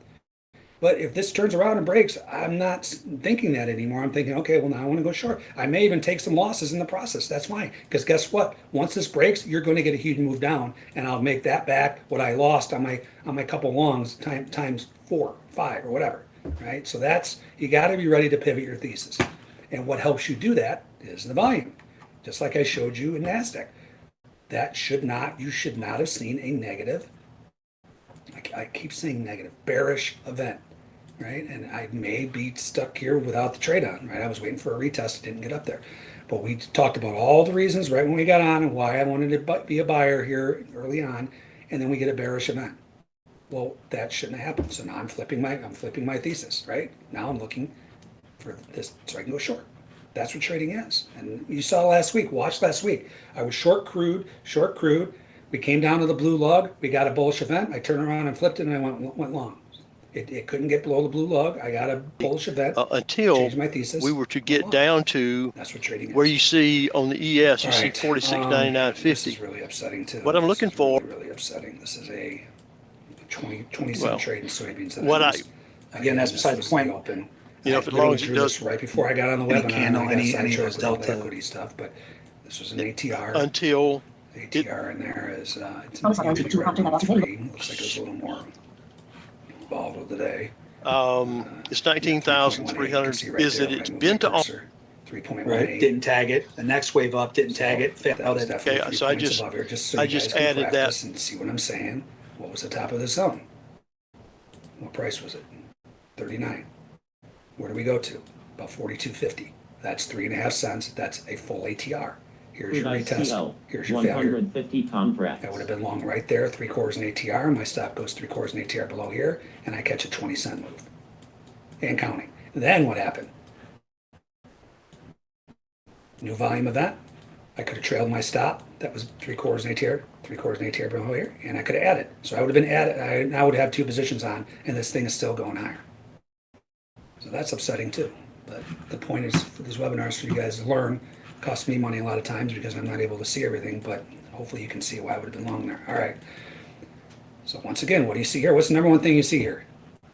But if this turns around and breaks, I'm not thinking that anymore. I'm thinking, okay, well, now I want to go short. I may even take some losses in the process. That's fine. Because guess what? Once this breaks, you're going to get a huge move down, and I'll make that back what I lost on my on my couple longs time, times four, five, or whatever. Right? So that's you got to be ready to pivot your thesis. And what helps you do that is the volume. Just like I showed you in NASDAQ. That should not, you should not have seen a negative I keep saying negative, bearish event right? And I may be stuck here without the trade on, right? I was waiting for a retest, didn't get up there. But we talked about all the reasons right when we got on and why I wanted to be a buyer here early on, and then we get a bearish event. Well, that shouldn't have happened. So now I'm flipping my I'm flipping my thesis, right? Now I'm looking for this so I can go short. That's what trading is. And you saw last week, watch last week. I was short crude, short crude. We came down to the blue lug. We got a bullish event. I turned around and flipped it and I went went long. It, it couldn't get below the blue lug. I got a bullish event. uh, until my thesis. we were to get down to That's what trading is. where you see on the ES, you All see right, forty six um, ninety nine This is really upsetting too. What I'm This looking is really, for- Really upsetting. This is a 20, 20 cent Well, trade in soybeans. that what I- missed. Again, that's beside the point. Open. You know, I if as literally long as it drew does- this right before I got on the Any webinar, candle, and I got any- any of those with all the delta- equity stuff, but this was an ATR. Until ATR in there is uh, it's Oh, sorry, usually two right hundred, around that's three. Looks like it was a little more volatile today. um, it's nineteen thousand three hundred. Is it? It's been to all. Three point one Right, didn't tag it. The next wave up didn't tag it, failed was it. Okay, so I points just- above here, just so I you just can added that. And see what I'm saying. What was the top of the zone? What price was it? Thirty-nine. Where do we go to? About forty-two fifty. That's three and a half cents. That's a full ATR. Here's your retest. Here's your failure. 150 contracts. That would have been long right there, three quarters in ATR. My stop goes three quarters in ATR below here, and I catch a 20 cent move. And counting. Then what happened? New volume event. I could have trailed my stop. That was three quarters in ATR, three quarters in ATR below here, and I could have added. So I would have been added. I now would have two positions on, and this thing is still going higher. So that's upsetting too. But the point is for these webinars for you guys to learn. Costs me money a lot of times because I'm not able to see everything, but hopefully you can see why I would have been long there. All right. So once again, what do you see here? What's the number one thing you see here?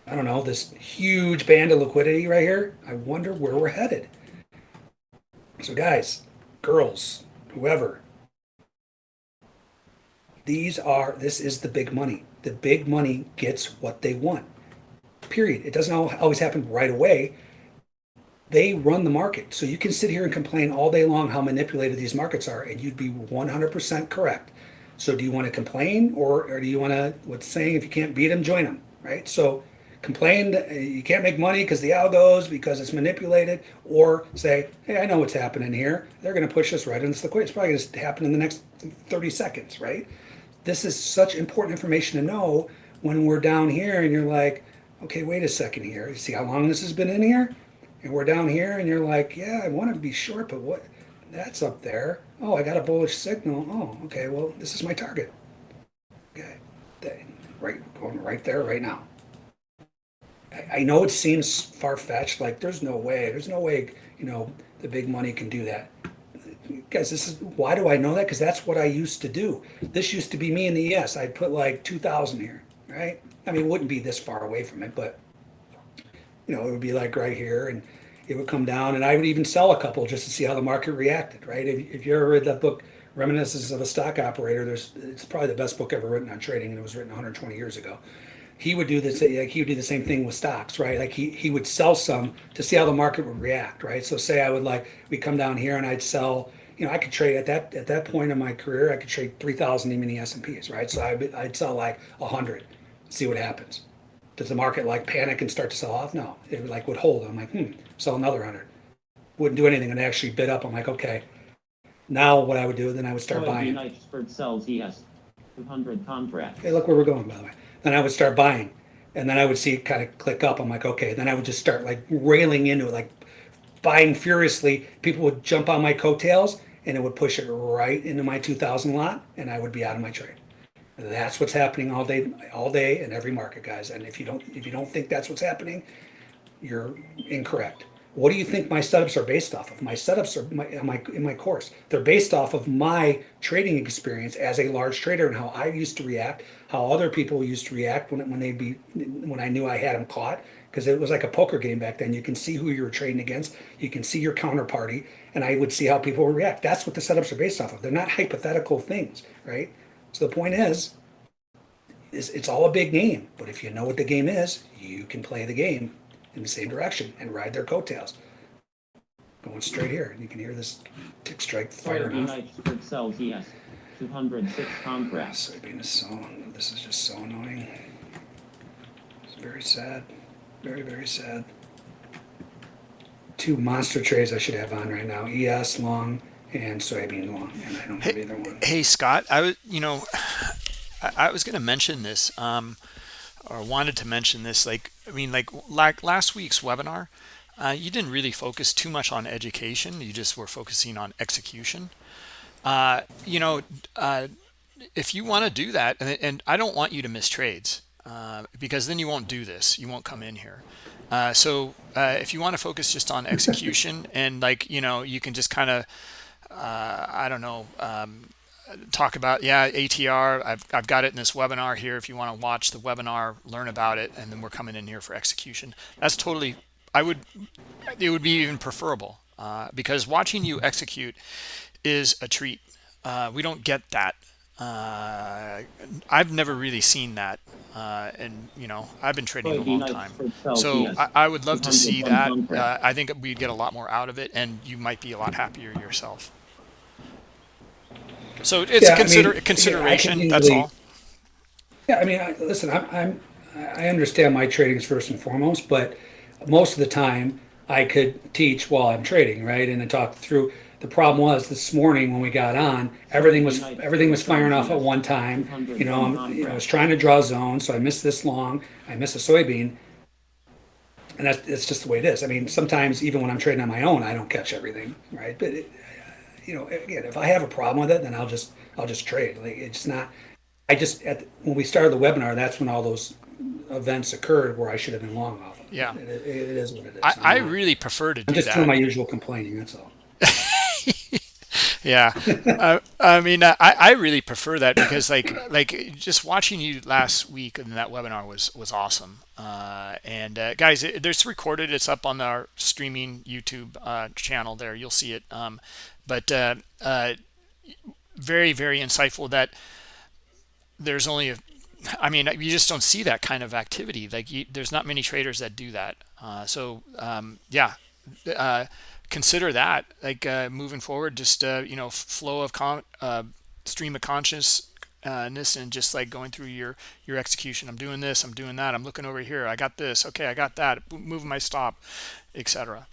I don't know, this huge band of liquidity right here. I wonder where we're headed. So guys, girls, whoever, these are this is the big money. The big money gets what they want. Period. It doesn't always happen right away, they run the market. So you can sit here and complain all day long how manipulated these markets are, and you'd be 100% correct. So do you want to complain, or, or do you want to, what's saying, if you can't beat them, join them, right? So complain uh, you can't make money because the algos, because it's manipulated, or say, hey, I know what's happening here. They're going to push us right into the liquidity. It's probably going to happen in the next 30 seconds, right? This is such important information to know when we're down here and you're like, okay, wait a second here. You see how long this has been in here? And we're down here and you're like, yeah, I want to be short, but what? That's up there. Oh, I got a bullish signal. Oh, okay, well, this is my target. Okay, right, going right there right now. I, I know it seems far-fetched, like there's no way, there's no way, you know, the big money can do that. Guys, this is, why do I know that? Because that's what I used to do. This used to be me in the ES. I'd put like 2,000 here, right? I mean, it wouldn't be this far away from it, but you know, it would be like right here and it would come down and I would even sell a couple just to see how the market reacted, right? If, if you ever read that book, Reminiscences of a Stock Operator, there's, it's probably the best book ever written on trading and it was written 120 years ago. He would do this, like he would do the same thing with stocks, right? Like he, he would sell some to see how the market would react, right? So say I would like, we come down here and I'd sell, you know, I could trade at that, at that point in my career, I could trade 3,000 even the S&Ps, right? So I'd, I'd sell like a hundred, see what happens does the market like panic and start to sell off? No, it like would hold. I'm like, hmm, sell another hundred. Wouldn't do anything and actually bid up. I'm like, okay. Now what I would do, then I would start buying. Knightsburg sells ES 200 contracts. Hey, look where we're going, by the way. Then I would start buying, and then I would see it kind of click up. I'm like, okay. Then I would just start like railing into it, like buying furiously. People would jump on my coattails, and it would push it right into my 2,000 lot, and I would be out of my trade. That's what's happening all day, all day in every market, guys. And if you don't, if you don't think that's what's happening, you're incorrect. What do you think my setups are based off of? My setups are my, in my in my course. They're based off of my trading experience as a large trader and how I used to react, how other people used to react when when they be when I knew I had them caught. Because it was like a poker game back then. You can see who you were trading against. You can see your counterparty, and I would see how people would react. That's what the setups are based off of. They're not hypothetical things, right? So the point is, is it's all a big game. But if you know what the game is, you can play the game in the same direction and ride their coattails. Going straight here, and you can hear this tick strike OMV firing off. Knightsburg sells ES 206 contracts. Soybean is so. This is just so annoying. It's very sad. Very very sad. Two monster trades I should have on right now: ES long and soybean long, and I don't have either one. Hey Scott, I was you know I, I was going to mention this um, or wanted to mention this. Like I mean, like like last week's webinar, uh, you didn't really focus too much on education. You just were focusing on execution. Uh, you know, uh, if you want to do that, and, and, I don't want you to miss trades uh, because then you won't do this. You won't come in here. Uh, so uh, if you want to focus just on execution and like you know, you can just kind of I don't know. Um, talk about yeah atr I've, I've got it in this webinar here if you want to watch the webinar learn about it and then we're coming in here for execution. That's totally i would it would be even preferable uh, because watching you execute is a treat. Uh, we don't get that. Uh, i've never really seen that uh, and you know i've been trading a long time. so I, I would love to see that. uh, i think we'd get a lot more out of it and you might be a lot happier yourself so it's Yeah, I consider mean, consideration. yeah, I that's all. Yeah, I mean, I, listen, I'm, I'm, I understand my trading is first and foremost, but most of the time I could teach while I'm trading, right? And I talk through. The problem was this morning when we got on, everything was everything was firing off at one time. You know, I'm, you know, I was trying to draw zone, so I missed this long. I missed a soybean, and that's that's just the way it is. I mean, sometimes even when I'm trading on my own, I don't catch everything, right? But it, you know, again, if I have a problem with it, then I'll just I'll just trade. Like it's not. I just at the, when we started the webinar, that's when all those events occurred where I should have been long off. Of. Yeah. it, it, it is what it is. I, I not- really prefer to I'm do just doing my usual complaining. That's all. Yeah, uh, I mean, I, I really prefer that because like like just watching you last week in that webinar was was awesome. Uh, and uh, guys, it, there's recorded. It's up on our streaming YouTube uh, channel. There, you'll see it. Um, but uh, uh, very very insightful that there's only a i mean you just don't see that kind of activity. Like you, there's not many traders that do that. Uh, so um, yeah uh, consider that like uh, moving forward just uh, you know flow of con stream of consciousness and just like going through your your execution. I'm doing this i'm doing that i'm looking over here i got this okay i got that moving my stop etc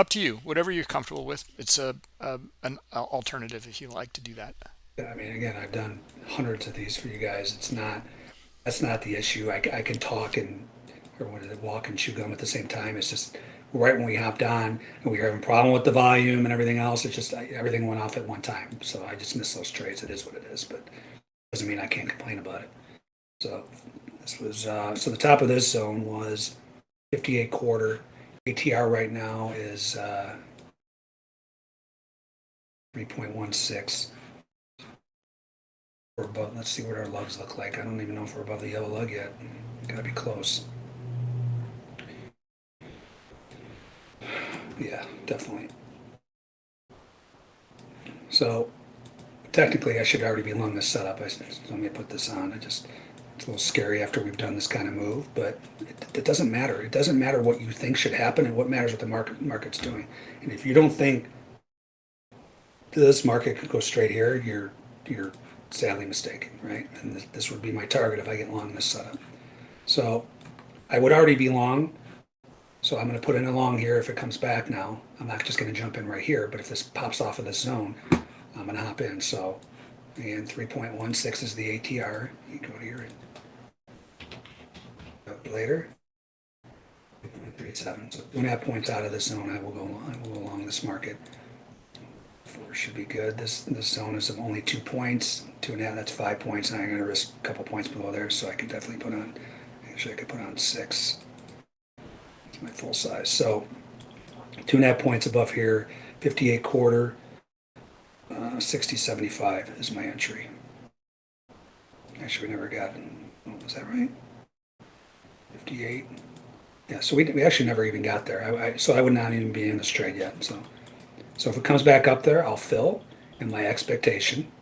up to you whatever you're comfortable with it's a, a an alternative if you like to do that I mean, again, I've done hundreds of these for you guys. It's not, that's not the issue. I, I can talk and, or what is it, walk and chew gum at the same time. It's just right when we hopped on and we were having a problem with the volume and everything else. It's just, I, everything went off at one time. So I just missed those trades. It is what it is, but doesn't mean I can't complain about it. So this was, uh, so the top of this zone was 58 quarter. ATR right now is, uh, 3.16. We're above, let's see what our lugs look like. I don't even know if we're above the yellow lug yet. Gotta be close. Yeah, definitely. So technically I should already be long this setup. I, let me put this on. I just, it's a little scary after we've done this kind of move, but it, it doesn't matter. It doesn't matter what you think should happen and what matters what the market market's doing. And if you don't think this market could go straight here, you're, you're sadly mistaken, right? And this, this would be my target if I get long this setup. So I would already be long. So I'm going to put in a long here if it comes back now. I'm not just going to jump in right here, but if this pops off of this zone, I'm going to hop in. So, and 3.16 is the ATR. You go to your later. 3.37. So two and a half points out of this zone, I will go. I will go along this market. Four should be good. This this zone is of only two points. Two and a half, that's five points. And I'm going to risk a couple points below there, so I could definitely put on. Actually, I could put on six. It's my full size. So two and a half points above here. 58 quarter. Uh, 60 75 is my entry. Actually, we never got. Oh, was that right? 58. Yeah, so we, we actually never even got there. I, I, so I would not even be in this trade yet. So. So if it comes back up there, I'll fill in my expectation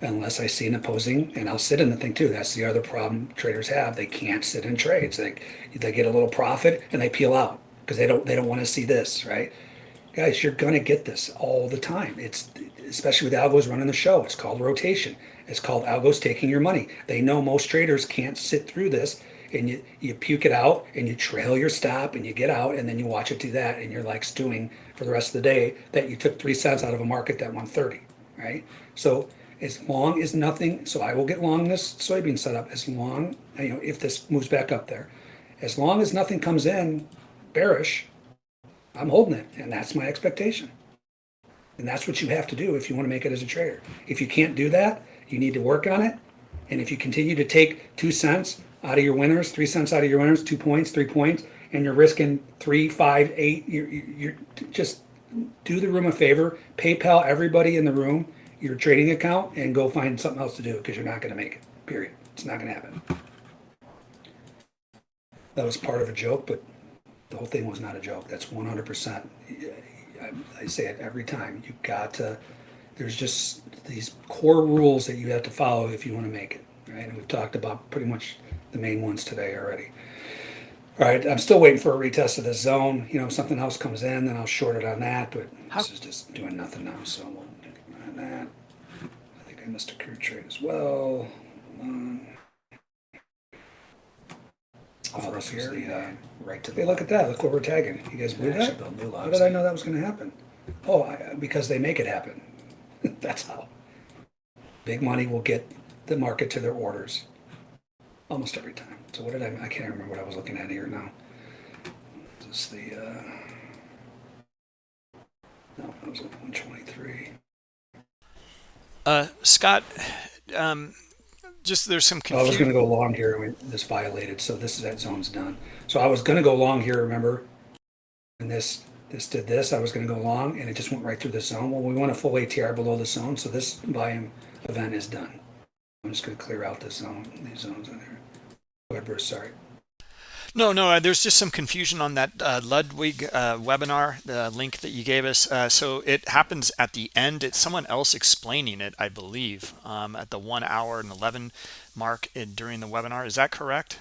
unless I see an opposing and I'll sit in the thing too. That's the other problem traders have. They can't sit in trades. They, they get a little profit and they peel out because they don't, they don't want to see this, right? Guys, you're going to get this all the time. It's especially with algos running the show. It's called rotation. It's called algos taking your money. They know most traders can't sit through this and you, you puke it out and you trail your stop and you get out and then you watch it do that and you're like stewing for the rest of the day that you took three cents out of a market that 130 right? So as long as nothing so i will get long this soybean setup as long you know if this moves back up there. As long as nothing comes in bearish i'm holding it and that's my expectation. And that's what you have to do if you want to make it as a trader. If you can't do that you need to work on it. And if you continue to take two cents out of your winners, three cents out of your winners, two points, three points, and you're risking three, five, eight. You're, you're just do the room a favor, PayPal everybody in the room your trading account, and go find something else to do because you're not going to make it. Period. It's not going to happen. That was part of a joke, but the whole thing was not a joke. That's 100%. I say it every time. You got to. There's just these core rules that you have to follow if you want to make it. Right, and we've talked about pretty much the main ones today already. All right, I'm still waiting for a retest of the zone. You know, if something else comes in, then I'll short it on that. But How- this is just doing nothing now, so we'll keep on that. I think I missed a crude trade as well. Um, oh, this was the uh, right to Hey, the look at that! Look what we're tagging. You guys believe that? build new How did I know that was going to happen? Oh, I, because they make it happen. That's how. Big money will get the market to their orders almost every time. So what did I? I can't remember what I was looking at here now. Is this the? Uh, no, that was at 123. uh scott um just there's some Oh, I was going to go long here when this violated, so this is that zone's done. So I was going to go long here, remember? And this this did this. I was going to go long, and it just went right through the zone. Well, we want a full ATR below the zone, so this volume event is done. I'm just going to clear out this zone, these zones in there. Go ahead, Bruce. Sorry. No, no, uh, there's just some confusion on that uh, Ludwig uh, webinar, the link that you gave us. Uh, so it happens at the end. It's someone else explaining it, I believe, um, at the one hour and 11 mark in, during the webinar. Is that correct?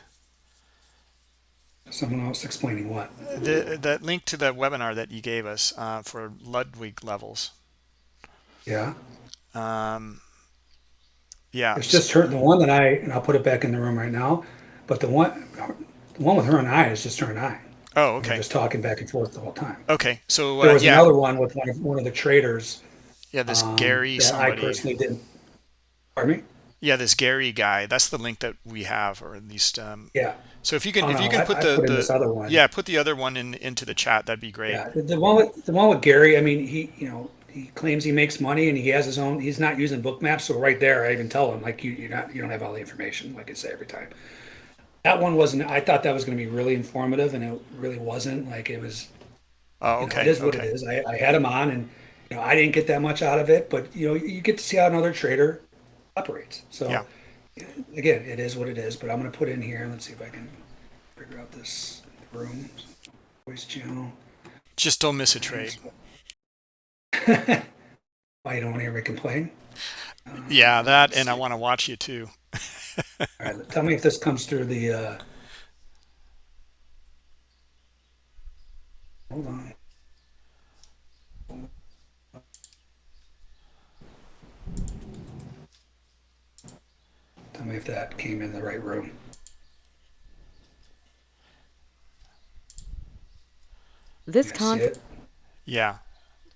Someone else explaining what? The that link to the webinar that you gave us uh, for Ludwig levels. Yeah. Um, yeah. It's just her, the one that I, and I'll put it back in the room right now, but the one, the one with her and I is just her and I. Oh, We're okay. just talking back and forth the whole time. Okay. So There uh, was yeah, another one with one of, one of the traders. yeah. This um, Gary I personally didn't. Pardon me? Yeah, this Gary guy. That's the link that we have, or at least. Um, Yeah. so if you can, Oh, if you no, can put I the, put the other one. yeah, put the other one in into the chat. That'd be great. Yeah. The, the one with, the one with Gary, I mean, he, you know, he claims he makes money and he has his own, he's not using Bookmaps. So right there, I even tell him like, you, you're not, you don't have all the information, like I say every time. That one wasn't, I thought that was going to be really informative and it really wasn't like it was, Oh, you know, okay. it is what okay. it is. I, I had him on, and you know, I didn't get that much out of it, but you know, you get to see how another trader operates. So, Yeah. again, it is what it is. But I'm going to put in here. Let's see if I can figure out this room voice channel. Just don't miss a trade. Why you don't want to hear me complain? Yeah, that, and I uh, want to watch you too. All right, tell me if this comes through the. Uh... Hold on. Tell me if that came in the right room. This You guys see con? Yeah,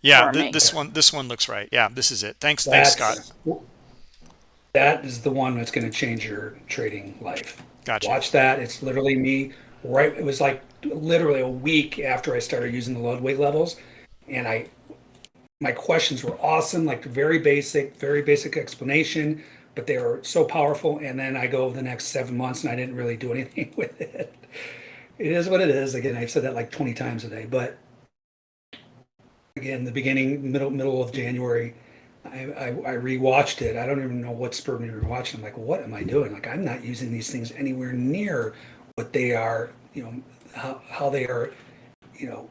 yeah. Th- this one, this one looks right. Yeah, this is it. Thanks, thanks, Scott. That is the one that's going to change your trading life. Gotcha. Watch that. It's literally me. Right. It was like literally a week after I started using the Ludwig levels, and I, my questions were awesome. Like very basic, very basic explanation, but they were so powerful. And then I go the next seven months, and I didn't really do anything with it. It is what it is. Again, I've said that like 20 times a day, but again, the beginning, middle, middle of January, I, I, I rewatched it. I don't even know what spurred me to rewatch it. I'm like, what am I doing? Like, I'm not using these things anywhere near what they are, you know, how, how they are, you know,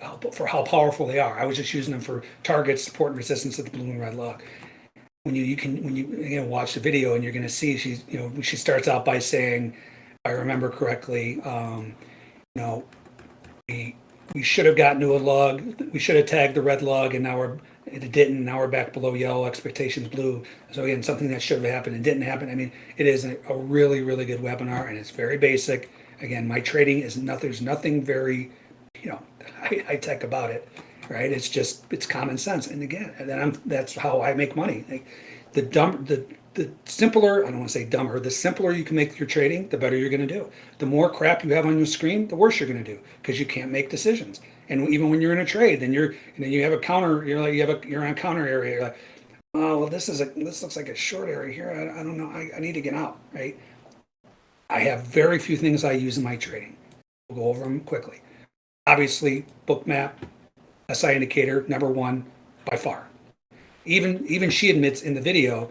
how, for how powerful they are. I was just using them for targets, support, and resistance at the blue and red lug. When you, you can, when you, again, watch the video and you're going to see, she's, you know, she starts out by saying, I remember correctly, um, you know, we, we should have gotten to a lug. We should have tagged the red lug, and now we're it didn't. Now we're back below yellow. Expectations blue. So again, something that should have happened and didn't happen. I mean, it is a, really, really good webinar, and it's very basic. Again, my trading is nothing. There's nothing very, you know, high, tech about it, right? It's just it's common sense. And again, and I'm that's how I make money. Like, the dumb the the simpler I don't want to say dumber. The simpler you can make your trading, the better you're going to do. The more crap you have on your screen, the worse you're going to do because you can't make decisions. And even when you're in a trade, then you're and then you have a counter. You're like you have a you're on a counter area. You're like, oh well, this is a this looks like a short area here. I, I don't know. I, I need to get out. Right. I have very few things I use in my trading. We'll go over them quickly. Obviously, book bookmap, SI indicator, number one by far. Even even she admits in the video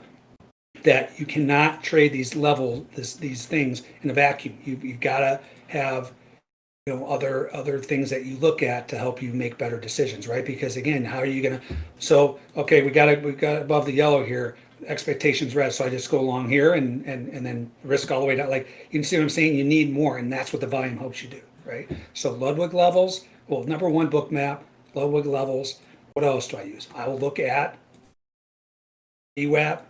that you cannot trade these level this, these things in a vacuum. You, you've got to have you know other other things that you look at to help you make better decisions, right? Because again, how are you gonna? So okay, we got it. We got above the yellow here. Expectations red. So I just go along here and and and then risk all the way down. Like you can see what I'm saying. You need more, and that's what the volume helps you do, right? So Ludwig levels. Well, number one Bookmap. Ludwig levels. What else do I use? I will look at VWAP,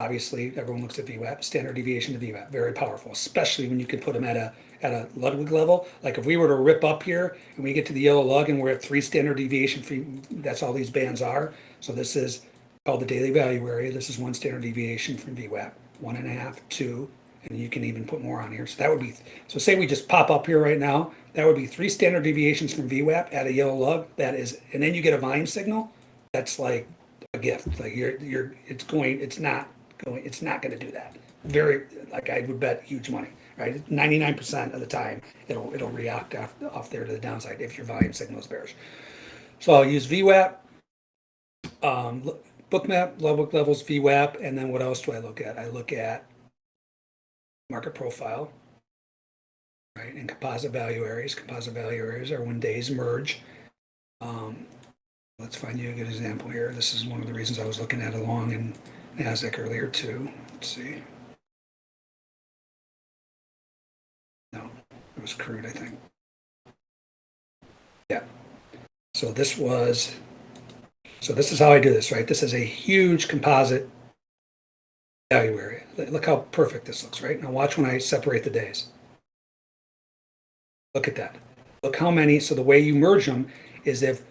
obviously everyone looks at VWAP, standard deviation to VWAP, very powerful, especially when you can put them at a at a Ludwig level. Like if we were to rip up here and we get to the yellow lug and we're at three standard deviation, free, that's all these bands are. So this is called the daily value area. This is one standard deviation from VWAP, one and a half, two, and you can even put more on here. So that would be, so say we just pop up here right now, that would be three standard deviations from VWAP at a yellow lug. That is, and then you get a volume signal. That's like a gift. Like you're, you're, it's going, it's not going, it's not going to do that. Very, like I would bet huge money, right? 99% of the time, it'll, it'll react off, off there to the downside if your volume signal is bearish. So I'll use VWAP, um, bookmap, level levels, VWAP, and then what else do I look at? I look at market profile, right? And composite value areas. Composite value areas are when days merge. Um, let's find you a good example here. This is one of the reasons I was looking at along in NASDAQ earlier too. Let's see. Was crude, I think. Yeah. So this was, so this is how I do this, right? This is a huge composite value area. Look how perfect this looks, right? Now watch when I separate the days. Look at that. Look how many, so the way you merge them is if,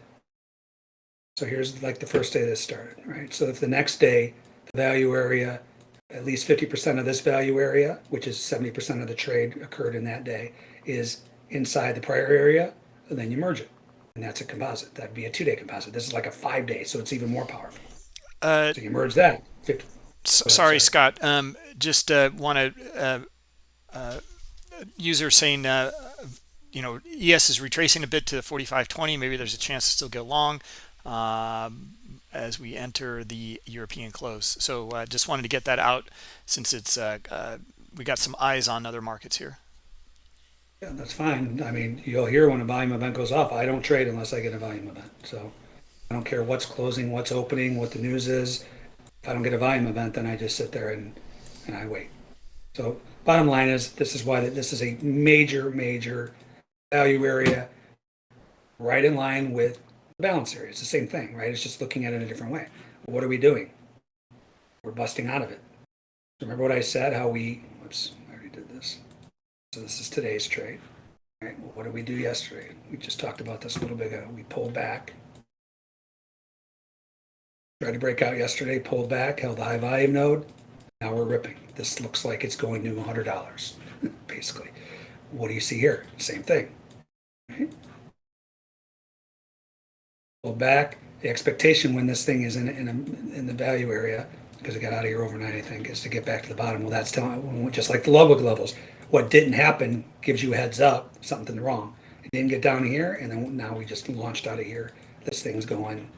so here's like the first day this started, right? So if the next day, the value area, at least 50% of this value area, which is 70% of the trade occurred in that day, is inside the prior area, and then you merge it. And that's a composite. That'd be a two day composite. This is like a five day, so it's even more powerful. Uh, So you merge that. 50, S- ahead, sorry, sorry. Scott. Um, just uh, want to uh, uh, user saying, uh, you know, ES is retracing a bit to the 45.20. Maybe there's a chance to still go long um, as we enter the European close. So uh, just wanted to get that out since it's uh, uh, we got some eyes on other markets here. Yeah, that's fine. I mean, you'll hear when a volume event goes off. I don't trade unless I get a volume event. So I don't care what's closing, what's opening, what the news is. If I don't get a volume event, then I just sit there and, and I wait. So bottom line is, this is why that this is a major, major value area right in line with the balance area. It's the same thing, right? It's just looking at it a different way. What are we doing? We're busting out of it. Remember what I said, how we, whoops, I already did this. So this is today's trade. Well, what did we do yesterday? We just talked about this a little bit ago. We pulled back. Tried to break out yesterday, pulled back, held the high volume node. Now we're ripping. This looks like it's going to $100, basically. What do you see here? Same thing. Right? Pulled back. The expectation when this thing is in, in, a, in the value area, because it got out of here overnight, I think, is to get back to the bottom. Well, that's telling, just like the Ludwig levels, what didn't happen gives you a heads up, something wrong. It didn't get down here, and then now we just launched out of here. This thing's going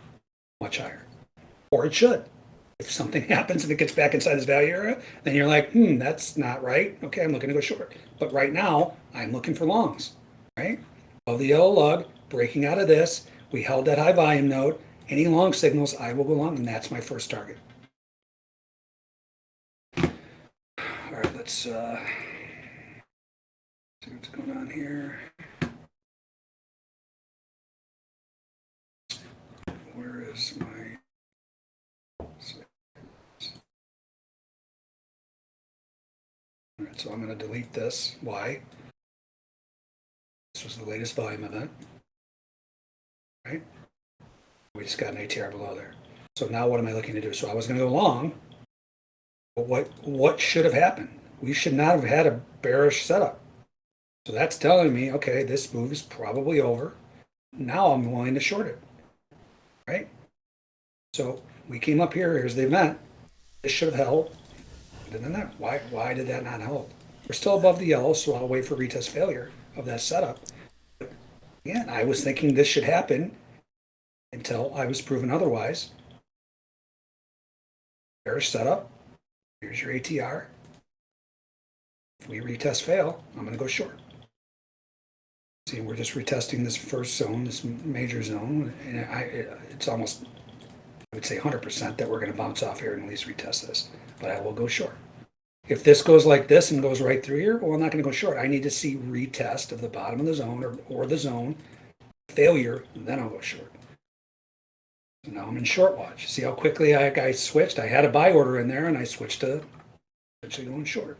much higher. Or it should. If something happens and it gets back inside this value area, then you're like, hmm, that's not right. Okay, I'm looking to go short. But right now, I'm looking for longs, right? Of the yellow lug, breaking out of this, we held that high volume node. Any long signals, I will go long, and that's my first target. All right, let's uh, see what's going on here. Where is my? All right, so I'm going to delete this. Why? This was the latest volume event. Right? We just got an ATR below there. So now what am I looking to do? So I was going to go long. But what what should have happened? We should not have had a bearish setup. So that's telling me, okay, this move is probably over. Now I'm willing to short it. Right? So we came up here, here's the event. This should have held. Then that, why why did that not hold? We're still above the yellow, so I'll wait for retest failure of that setup. But again, I was thinking this should happen until I was proven otherwise. Bearish setup. Here's your ATR. If we retest fail, I'm going to go short. See, we're just retesting this first zone, this major zone, and I, it's almost, I would say 100% that we're going to bounce off here and at least retest this, but I will go short. If this goes like this and goes right through here, well, I'm not going to go short. I need to see retest of the bottom of the zone or, or the zone, failure, then I'll go short. So now I'm in short watch. See how quickly I, I switched? I had a buy order in there and I switched to actually going short.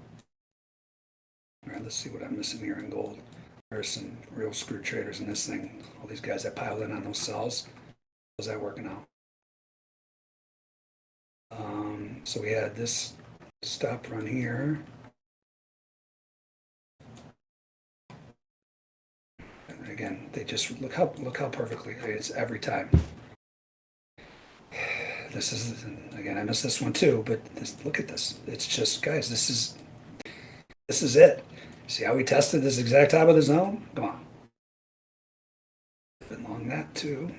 All right, let's see what I'm missing here in gold. There's some real screw traders in this thing. All these guys that piled in on those sells. How's that working out? Um, so we had this stop run here. And again, they just look how look how perfectly it's every time. This is again, I missed this one too, but this, look at this. It's just guys, this is this is it. See how we tested this exact top of the zone? Come on. Been long that too.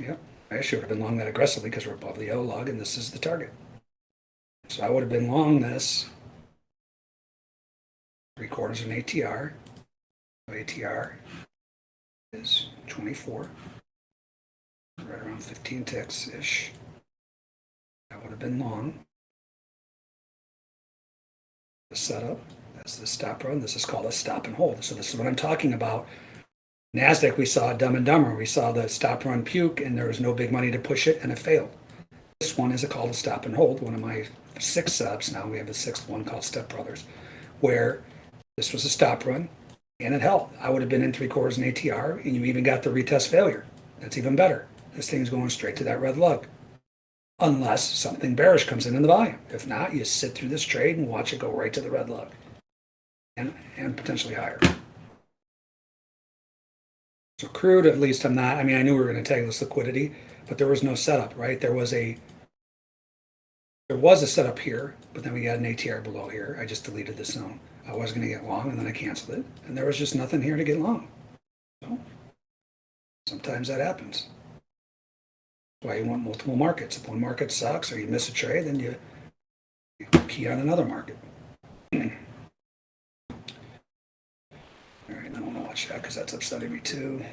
Yep. I should have been long that aggressively because we're above the yellow lug and this is the target. So I would have been long this. Three quarters of an ATR. ATR is 24. Right around 15 ticks ish. That would have been long. The setup. That's the stop run. This is called a stop and hold. So this is what I'm talking about. NASDAQ, we saw Dumb and Dumber. We saw the stop run puke, and there was no big money to push it, and it failed. This one is a call to stop and hold. One of my six setups now. We have a sixth one called Step Brothers, where this was a stop run, and it held. I would have been in three quarters in ATR, and you even got the retest failure. That's even better. This thing's going straight to that red lug unless something bearish comes in in the volume. If not, you sit through this trade and watch it go right to the red lug and, and potentially higher. So crude, at least I'm not, I mean, I knew we were going to tag this liquidity, but there was no setup, right? There was a, there was a setup here, but then we got an ATR below here. I just deleted the zone. I was going to get long and then I canceled it. And there was just nothing here to get long. So sometimes that happens why you want multiple markets. If one market sucks or you miss a trade, then you, you key on another market. All right, I don't want to watch that because that's upsetting me too.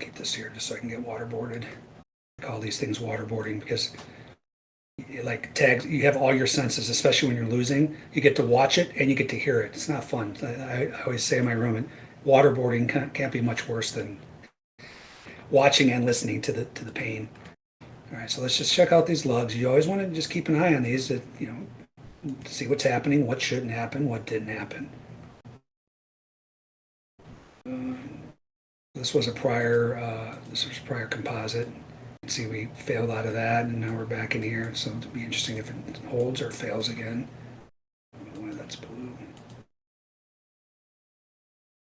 Keep this here just so I can get waterboarded. I call these things waterboarding because like tags, you have all your senses, especially when you're losing. You get to watch it and you get to hear it. It's not fun. I, I always say in my room, waterboarding can't, can't be much worse than watching and listening to the to the pain. All right, so let's just check out these lugs. You always want to just keep an eye on these to, you know, see what's happening, what shouldn't happen, what didn't happen. Um, this was a prior, uh, this was prior composite. See, we failed out of that, and now we're back in here. So it'll be interesting if it holds or fails again. Why that's blue.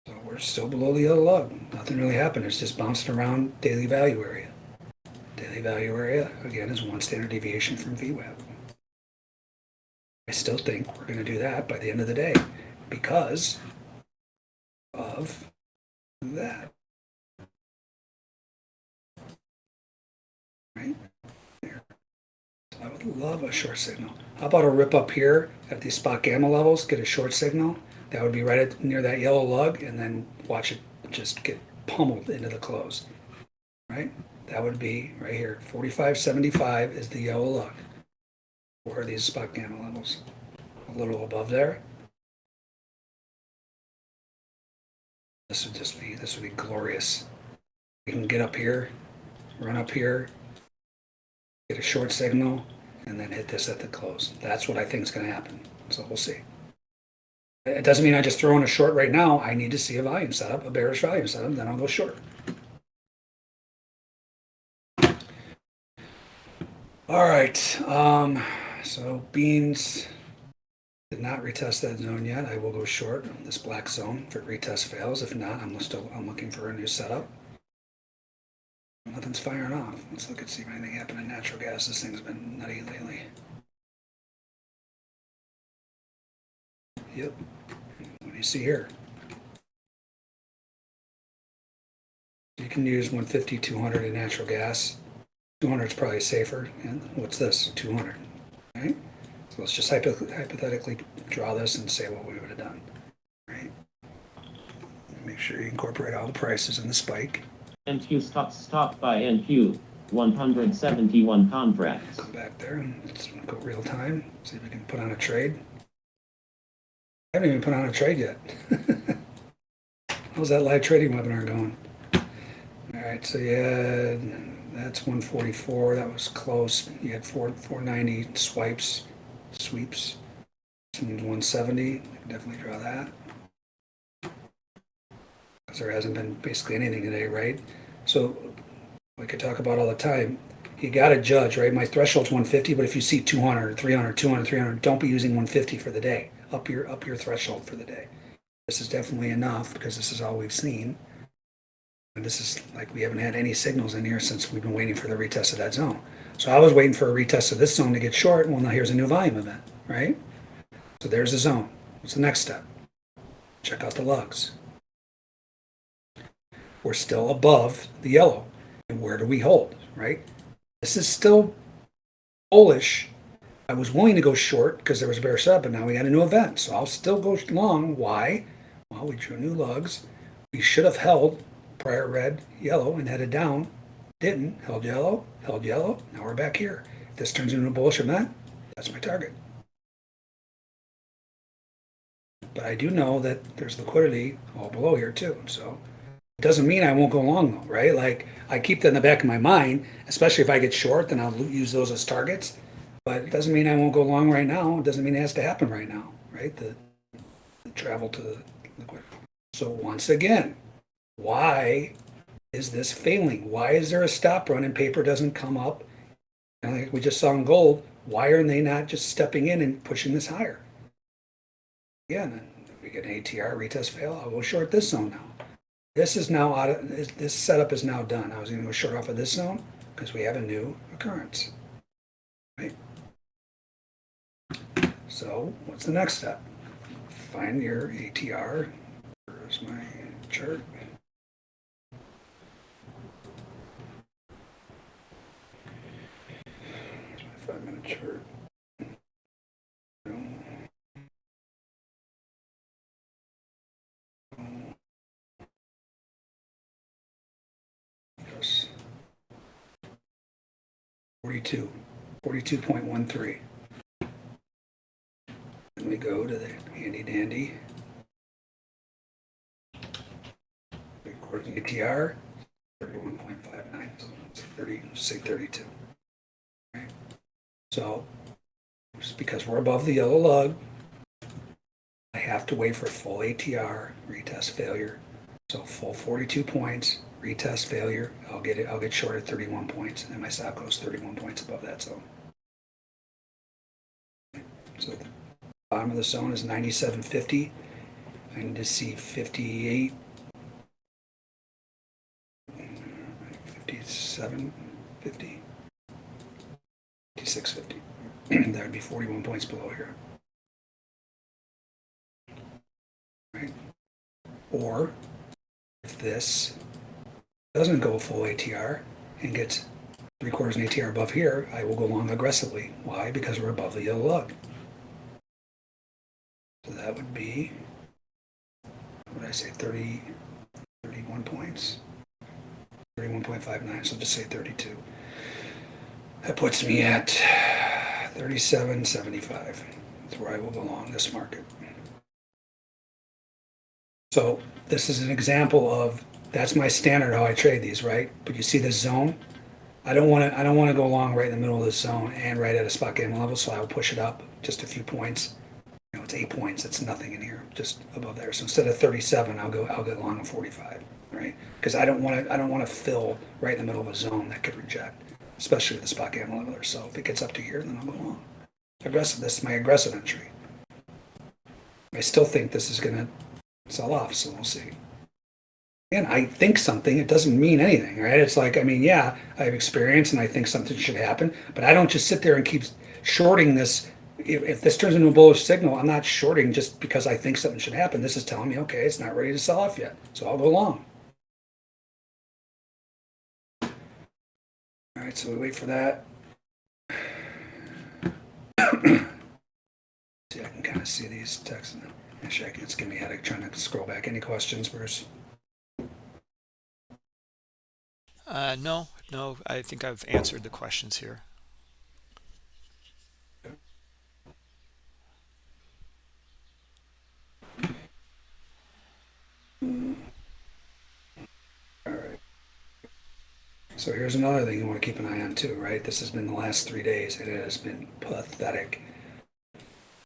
So we're still below the yellow lug. Nothing really happened. It's just bouncing around daily value area. Daily value area, again, is one standard deviation from VWAP. I still think we're going to do that by the end of the day because of that. Right? There. I would love a short signal. How about a rip up here at these spot gamma levels, get a short signal? That would be right at, near that yellow lug, and then watch it just get pummeled into the close. Right? That would be right here. 4575 is the yellow lug. Where are these spot gamma levels? A little above there. This would just be, this would be glorious. We can get up here, run up here, get a short signal, and then hit this at the close. That's what I think is going to happen. So we'll see. It doesn't mean I just throw in a short right now. I need to see a volume setup, a bearish volume setup, then I'll go short. All right, um, so beans did not retest that zone yet. I will go short this black zone if it retest fails. If not, I'm still I'm looking for a new setup. Nothing's firing off. Let's look and see if anything happened in natural gas. This thing's been nutty lately. Yep. What do you see here? You can use 150, 200 in natural gas. 200 is probably safer. And what's this? 200. Right? So let's just hypo- hypothetically draw this and say what we would have done. Right? Make sure you incorporate all the prices in the spike. NQ stop stop by NQ 171 contracts. Come back there and let's go real time. See if we can put on a trade. I haven't even put on a trade yet. How's that live trading webinar going? All right, so yeah, that's 144. That was close. You had four 490 swipes, sweeps. Some 170. Definitely draw that. Because there hasn't been basically anything today, right? So we could talk about all the time. You got to judge, right? My threshold's 150, but if you see 200, 300, 200, 300, don't be using 150 for the day. Up your up your threshold for the day. This is definitely enough because this is all we've seen. This is like we haven't had any signals in here since we've been waiting for the retest of that zone. So I was waiting for a retest of this zone to get short. Well, now here's a new volume event, right? So there's the zone. What's the next step? Check out the lugs. We're still above the yellow. And where do we hold, right? This is still bullish. I was willing to go short because there was a bear setup, but now we got a new event. So I'll still go long. Why? Well, we drew new lugs. We should have held prior red, yellow, and headed down. Didn't. Held yellow, held yellow. Now we're back here. If this turns into a bullish event, that's my target. but I do know that there's liquidity all below here too. So it doesn't mean I won't go long though, right? Like I keep that in the back of my mind, especially if I get short, then I'll use those as targets. But it doesn't mean I won't go long right now. It doesn't mean it has to happen right now, right? The, the travel to the liquid. So once again, why is this failing? Why is there a stop run and paper doesn't come up? And like we just saw in gold, why are they not just stepping in and pushing this higher? Again, we get an ATR retest fail, I'll go short this zone now. This is now out of, this- setup is now done. I was gonna go short off of this zone because we have a new occurrence. Right? So what's the next step? Find your ATR. Where's my chart? Here's my five minute chart. Yes. 42, 42.13. Then we go to the handy dandy. According to ATR, 31.59, so it's 30, say 32. Right? So, just because we're above the yellow lug, I have to wait for full ATR retest failure. So full 42 points, retest failure, I'll get it, I'll get short at 31 points, and my stop goes 31 points above that zone. So the bottom of the zone is 97.50. I need to see 58, 57, 50, 56, 50. that would be 41 points below here. Right? Or if this doesn't go full ATR and gets three quarters an ATR above here, I will go long aggressively. Why? Because we're above the yellow lug. So that would be, what did I say, 30, 31 points? 31.59, so just say 32. That puts me at 37.75. That's where I will belong this market. So this is an example of, that's my standard how I trade these, right? But you see this zone? I don't want to, I don't want to go long right in the middle of this zone and right at a spot gamma level, so I will push it up just a few points. You know, it's eight points, it's nothing in here, just above there. So instead of 37, I'll go, I'll get long at 45, right? Because I don't want to, I don't want to fill right in the middle of a zone that could reject, especially the spot gamma leveler. So if it gets up to here, then I'll go long. Aggressive, this is my aggressive entry. I still think this is going to sell off, so we'll see. And I think something, it doesn't mean anything, right? It's like, I mean, yeah, I have experience and I think something should happen, but I don't just sit there and keep shorting this. If, if this turns into a bullish signal, I'm not shorting just because I think something should happen. This is telling me, okay, it's not ready to sell off yet, so I'll go long. Right, so we wait for that. see, I can kind of see these texts. Actually, can, it's giving me a headache trying to scroll back. Any questions, Bruce? Uh, no, no, I think I've answered the questions here. So here's another thing you want to keep an eye on too, right? This has been the last three days. And it has been pathetic.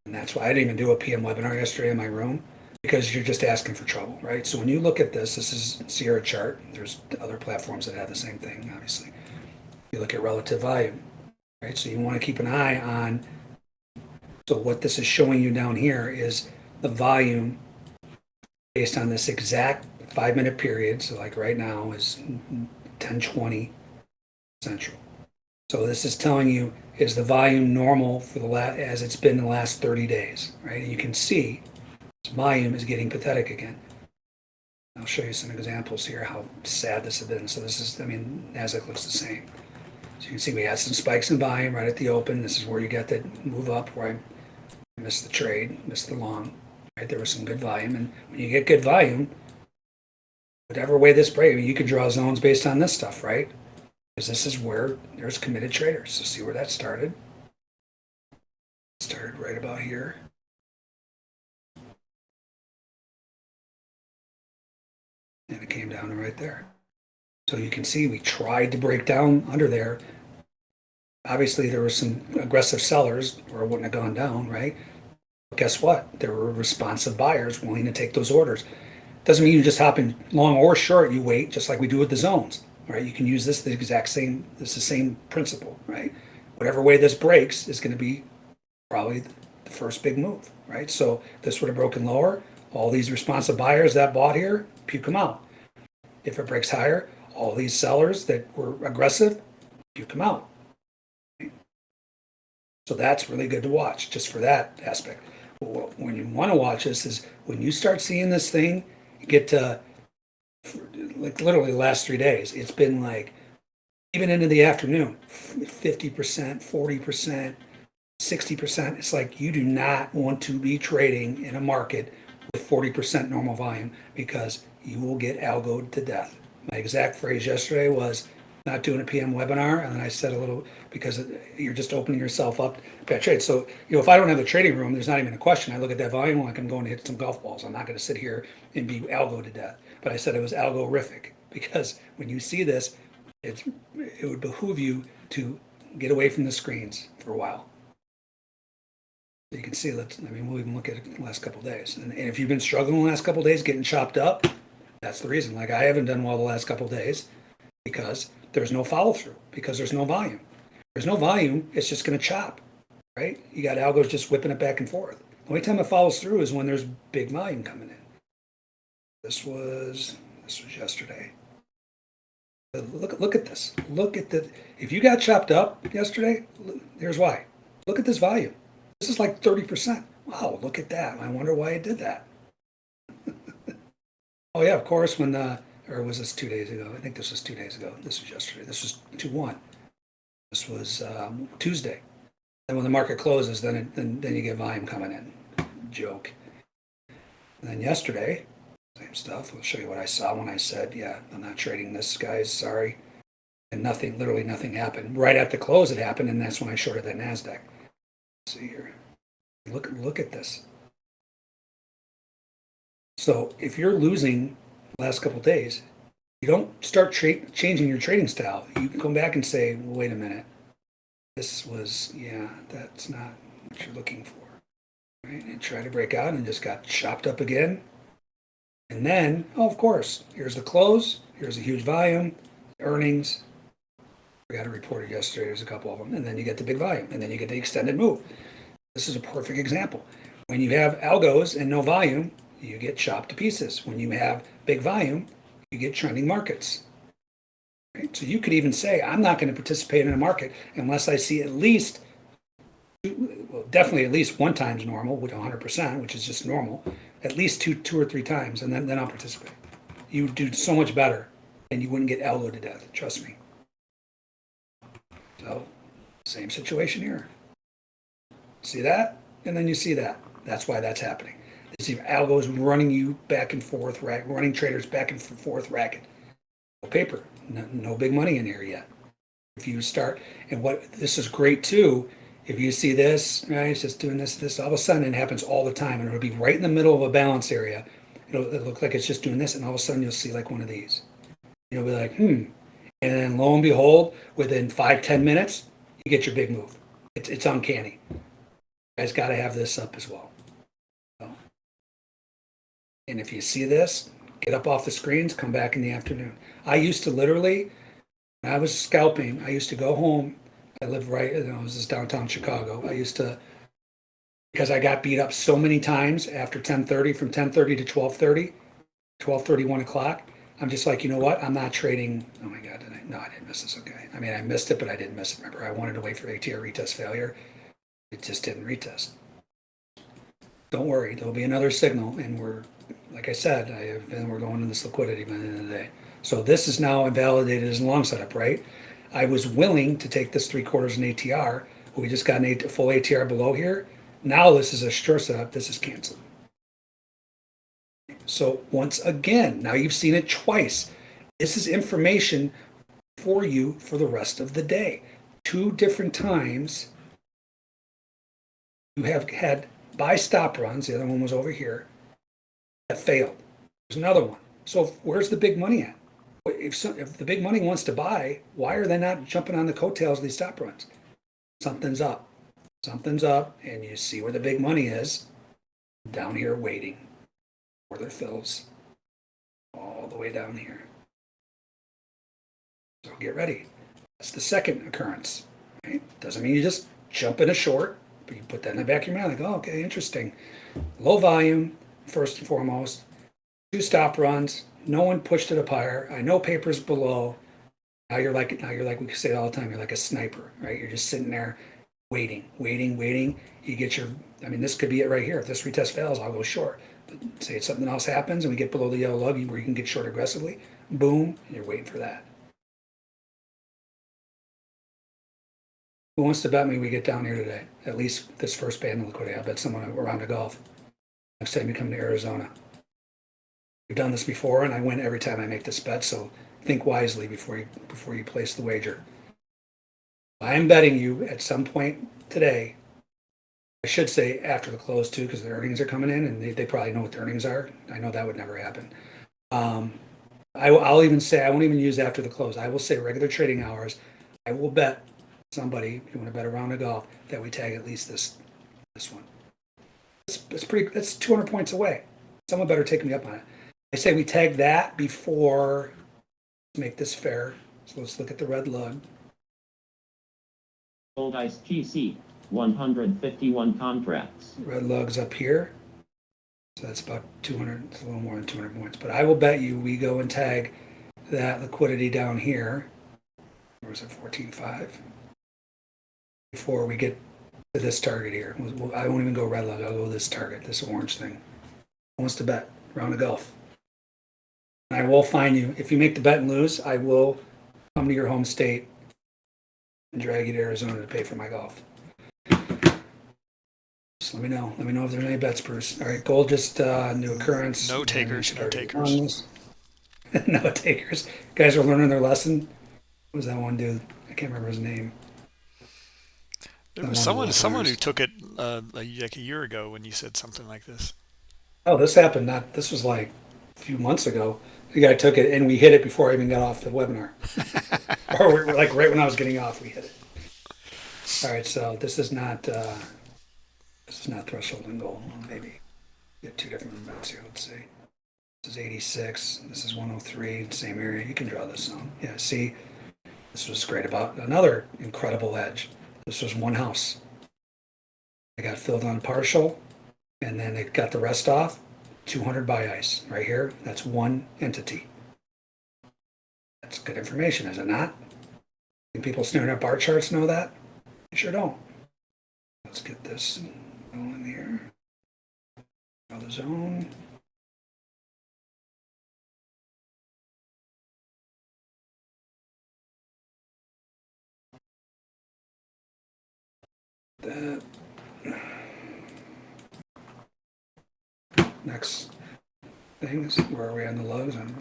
And that's why I didn't even do a PM webinar yesterday in my room because you're just asking for trouble, right? So when you look at this, this is Sierra chart. There's other platforms that have the same thing, obviously. You look at relative volume, right? So you want to keep an eye on. So what this is showing you down here is the volume based on this exact five minute period. So like right now is 1020 central. So this is telling you is the volume normal for the last as it's been the last 30 days, right? And you can see volume is getting pathetic again. I'll show you some examples here how sad this has been. So this is, I mean, Nasdaq looks the same. So you can see we had some spikes in volume right at the open. This is where you get that move up where I missed the trade, missed the long. Right, there was some good volume, and when you get good volume, whatever way this breaks, you could draw zones based on this stuff, right? Because this is where there's committed traders. So see where that started? Started right about here. And it came down right there. So you can see we tried to break down under there. Obviously, there were some aggressive sellers or it wouldn't have gone down, right? But guess what? There were responsive buyers willing to take those orders. Doesn't mean you just hop in long or short, you wait, just like we do with the zones, right? You can use this the exact same, it's the same principle, right? Whatever way this breaks is going to be probably the first big move, right? So this would have broken lower. All these responsive buyers that bought here, puke them out. If it breaks higher, all these sellers that were aggressive, puke them out. So that's really good to watch just for that aspect. Wh- When you want to watch this is when you start seeing this thing get to like literally the last three days, it's been like even into the afternoon, 50%, 40%, 60%. It's like you do not want to be trading in a market with 40% normal volume because you will get algoed to death. My exact phrase yesterday was not doing a PM webinar. And then I said a little because you're just opening yourself up to bad trade. So, you know, if I don't have the trading room, there's not even a question. I look at that volume like I'm going to hit some golf balls. I'm not going to sit here and be algo to death. But I said it was algorithmic because when you see this, it's, it would behoove you to get away from the screens for a while. You can see, let's, I mean, we'll even look at it the last couple days. And, and if you've been struggling the last couple days, getting chopped up, that's the reason. Like I haven't done well the last couple days because there's no follow through, because there's no volume. There's no volume, it's just going to chop, right? You got algos just whipping it back and forth. The only time it follows through is when there's big volume coming in. This was this was yesterday. Uh, Look look at this. Look at the. If you got chopped up yesterday, here's why. Look at this volume. This is like thirty percent. Wow, look at that. I wonder why it did that. oh yeah, of course. When the or was this two days ago? I think this was two days ago. This was yesterday. This was two one. This was um, Tuesday. And when the market closes, then it, then then you get volume coming in. Joke. And then yesterday, same stuff. I'll show you what I saw when I said, "Yeah, I'm not trading this, guys. Sorry." And nothing, literally nothing happened. Right at the close, it happened, and that's when I shorted that Nasdaq. Let's see here. Look, look at this. So if you're losing last couple days, you don't start changing your trading style. You come back and say, well, "Wait a minute, this was yeah, that's not what you're looking for." Right? And try to break out and just got chopped up again. And then, oh, of course, here's the close. Here's a huge volume, earnings. We got a reported yesterday. There's a couple of them, and then you get the big volume, and then you get the extended move. This is a perfect example. When you have algos and no volume, you get chopped to pieces. When you have big volume, you get trending markets. Right? So you could even say, I'm not going to participate in a market unless I see at least, well, definitely at least one times normal, with 100%, which is just normal, at least two, two or three times, and then, then I'll participate. You would do so much better, and you wouldn't get algo to death. Trust me. So, same situation here. See that? And then you see that. That's why that's happening. This is algos running you back and forth, ra- running traders back and forth racket. No paper, no, no big money in here yet. If you start, and what this is great too, if you see this, right, it's just doing this, this, all of a sudden it happens all the time, and it'll be right in the middle of a balance area. It'll, it'll look like it's just doing this, and all of a sudden you'll see like one of these. You'll be like, hmm. And then lo and behold, within five, ten minutes, you get your big move. It's, it's uncanny. You guys got to have this up as well. And if you see this, get up off the screens, come back in the afternoon. I used to literally, when I was scalping, I used to go home. I lived right, you know, this is downtown Chicago. I used to, because I got beat up so many times after 1030, from 1030 to 1230, 1230, 1 o'clock. I'm just like, you know what? I'm not trading. Oh my God, did I? No, I didn't miss this. Okay. I mean, I missed it, but I didn't miss it. Remember, I wanted to wait for ATR retest failure. It just didn't retest. Don't worry, there'll be another signal, and we're, like I said, I have, and we're going to this liquidity by the end of the day. So this is now invalidated as a long setup, right? I was willing to take this three quarters in ATR. We just got an A- full ATR below here. Now this is a short setup. This is canceled. So once again, now you've seen it twice. This is information for you for the rest of the day. Two different times you have had buy stop runs. The other one was over here that failed. There's another one So where's the big money at? If, if the big money wants to buy, why are they not jumping on the coattails of these stop runs? Something's up. Something's up, and you see where the big money is down here waiting for their fills all the way down here. So get ready. That's the second occurrence. Right? Doesn't mean you just jump in a short, but you put that in the back of your mind, like, oh, okay, interesting. Low volume, first and foremost. Two stop runs. No one pushed it up higher. I know papers below. Now you're like now you're like we say it all the time. You're like a sniper, right? You're just sitting there, waiting, waiting, waiting. You get your. I mean, this could be it right here. If this retest fails, I'll go short. But say something else happens and we get below the yellow lug where you can get short aggressively. Boom, you're waiting for that. Who wants to bet me we get down here today? At least this first band of liquidity. I'll bet someone around the golf. Next time you come to Arizona. We've done this before, and I win every time I make this bet. So think wisely before you before you place the wager. I am betting you at some point today. I should say after the close too, because the earnings are coming in, and they, they probably know what the earnings are. I know that would never happen. Um, I, will- I'll even say I won't even use after the close. I will say regular trading hours. I will bet somebody if you want to bet a round of golf that we tag at least this this one. It's, it's pretty. That's 200 points away. Someone better take me up on it. I say we tag that before make this fair. So let's look at the red lug. Gold Ice GC, 151 contracts. Red lug's up here. So that's about 200, it's a little more than 200 points. But I will bet you we go and tag that liquidity down here. Or is it 14.5? Before we get this target here. I won't even go red lug. I'll go this target, this orange thing. Who wants to bet? Round of golf. I will find you. If you make the bet and lose, I will come to your home state and drag you to Arizona to pay for my golf. Just let me know. Let me know if there's any bets, Bruce. All right, gold just uh, new occurrence. No takers, no takers. no takers. Guys are learning their lesson. What was that one dude? I can't remember his name. There was someone with someone who took it uh, like like a year ago when you said something like this. Oh, this happened. Not this was like a few months ago. The guy took it, and we hit it before I even got off the webinar, or we- like right when I was getting off, we hit it. All right, so this is not uh, this is not threshold and goal. Maybe get two different amounts here. Let's see. This is 86. This is 103. Same area. You can draw this on. Yeah. See, this was great about another incredible edge. This was one house. I got filled on partial and then it got the rest off. 200 by ice right here. That's one entity. That's good information is it not? People staring at bar charts know that? You sure don't. Let's get this going here. The zone that Next thing is where are we on the lugs? I'm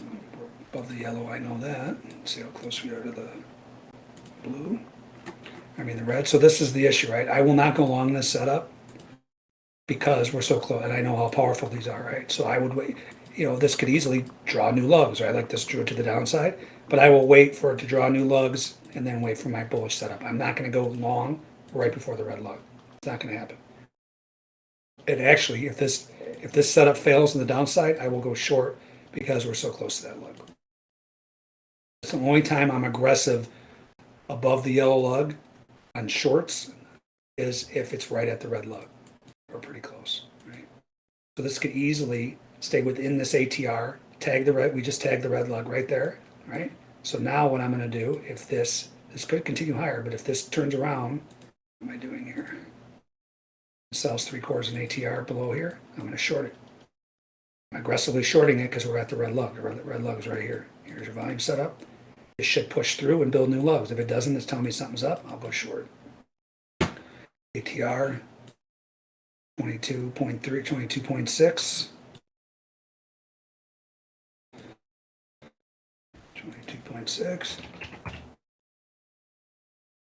above the yellow, I know that. Let's see how close we are to the blue. I mean the red. So this is the issue, right? I will not go along this setup because we're so close and I know how powerful these are, right? So I would wait. You know, this could easily draw new lugs, right? Like this drew it to the downside, but I will wait for it to draw new lugs and then wait for my bullish setup. I'm not going to go long right before the red lug. It's not going to happen. And actually, if this if this setup fails on the downside, I will go short because we're so close to that lug. It's the only time I'm aggressive above the yellow lug on shorts is if it's right at the red lug or pretty close, right? So this could easily stay within this ATR, tag the red, we just tagged the red lug right there, right? So now what I'm gonna do, if this, this could continue higher, but if this turns around, am I doing here? sells three quarters in ATR below here, I'm going to short it. I'm aggressively shorting it because we're at the red lug. The red, red lug is right here. Here's your volume setup. It should push through and build new lugs. If it doesn't, it's telling me something's up. I'll go short. ATR 22.3, 22.6. 22.6.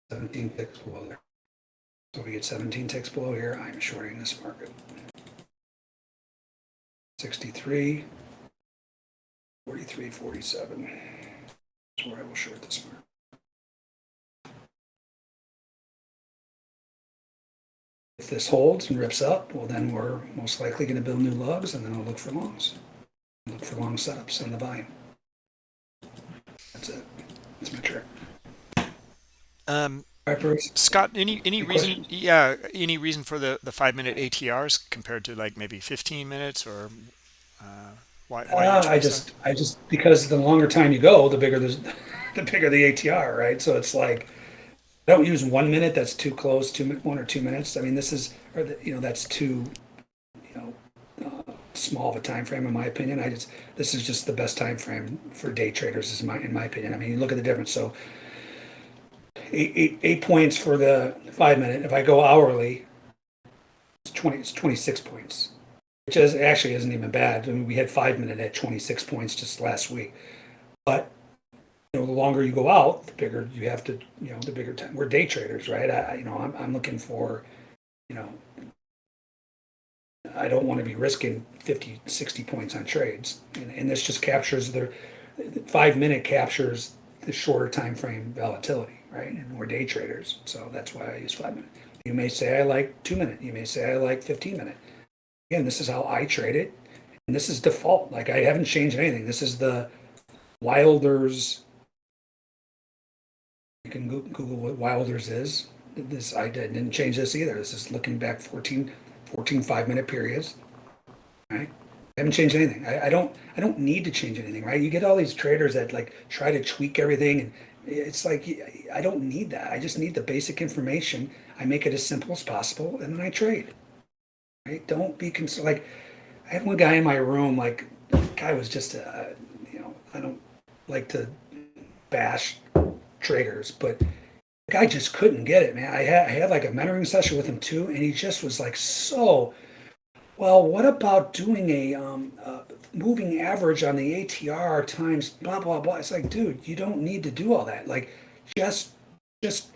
17 ticks below there. So we get 17 ticks below here. I'm shorting this market. 63. Forty-three, forty-seven. That's where I will short this market. If this holds and rips up, well, then we're most likely gonna build new lugs and then I'll look for longs. Look for long setups on the volume. That's it. That's my trick. Um. Scott, any any Any reason? questions? Yeah, any reason for the the five minute ATRs compared to like maybe fifteen minutes or uh, why? why Uh, I just, I just, because the longer time you go, the bigger the, the bigger the ATR, right? So it's like, don't use one minute. That's too close. Two, one or two minutes. I mean, this is, or the, you know, that's too, you know, uh, small of a time frame, in my opinion. I just, this is just the best time frame for day traders, is my, in my opinion. I mean, you look at the difference. So, eight, eight, eight points for the five minute. If I go hourly, it's twenty. It's twenty six points which is actually isn't even bad. I mean, we had five minute at 26 points just last week. But you know, the longer you go out, the bigger you have to, you know, the bigger time. We're day traders, right? I, you know, I'm, I'm looking for, you know, I don't want to be risking 50, 60 points on trades. And, and this just captures the five minute captures the shorter time frame volatility, right? And we're day traders, so that's why I use five minute. You may say I like two minute. You may say I like 15 minute again, this is how I trade it, and this is default. Like I haven't changed anything. This is the Wilders. You can Google what Wilders is. This I didn't change this either. This is looking back 14, 14 five minute periods. Right. I haven't changed anything. I, I don't. I don't need to change anything. Right. You get all these traders that like try to tweak everything, and it's like I don't need that. I just need the basic information. I make it as simple as possible, and then I trade right? Don't be concerned. Like, I had one guy in my room. Like, guy was just a, you know, I don't like to bash traders, but the guy just couldn't get it, man. I had I had like a mentoring session with him too, and he just was like so. Well, what about doing a um, uh, moving average on the ATR times blah blah blah? It's like, dude, you don't need to do all that. Like, just just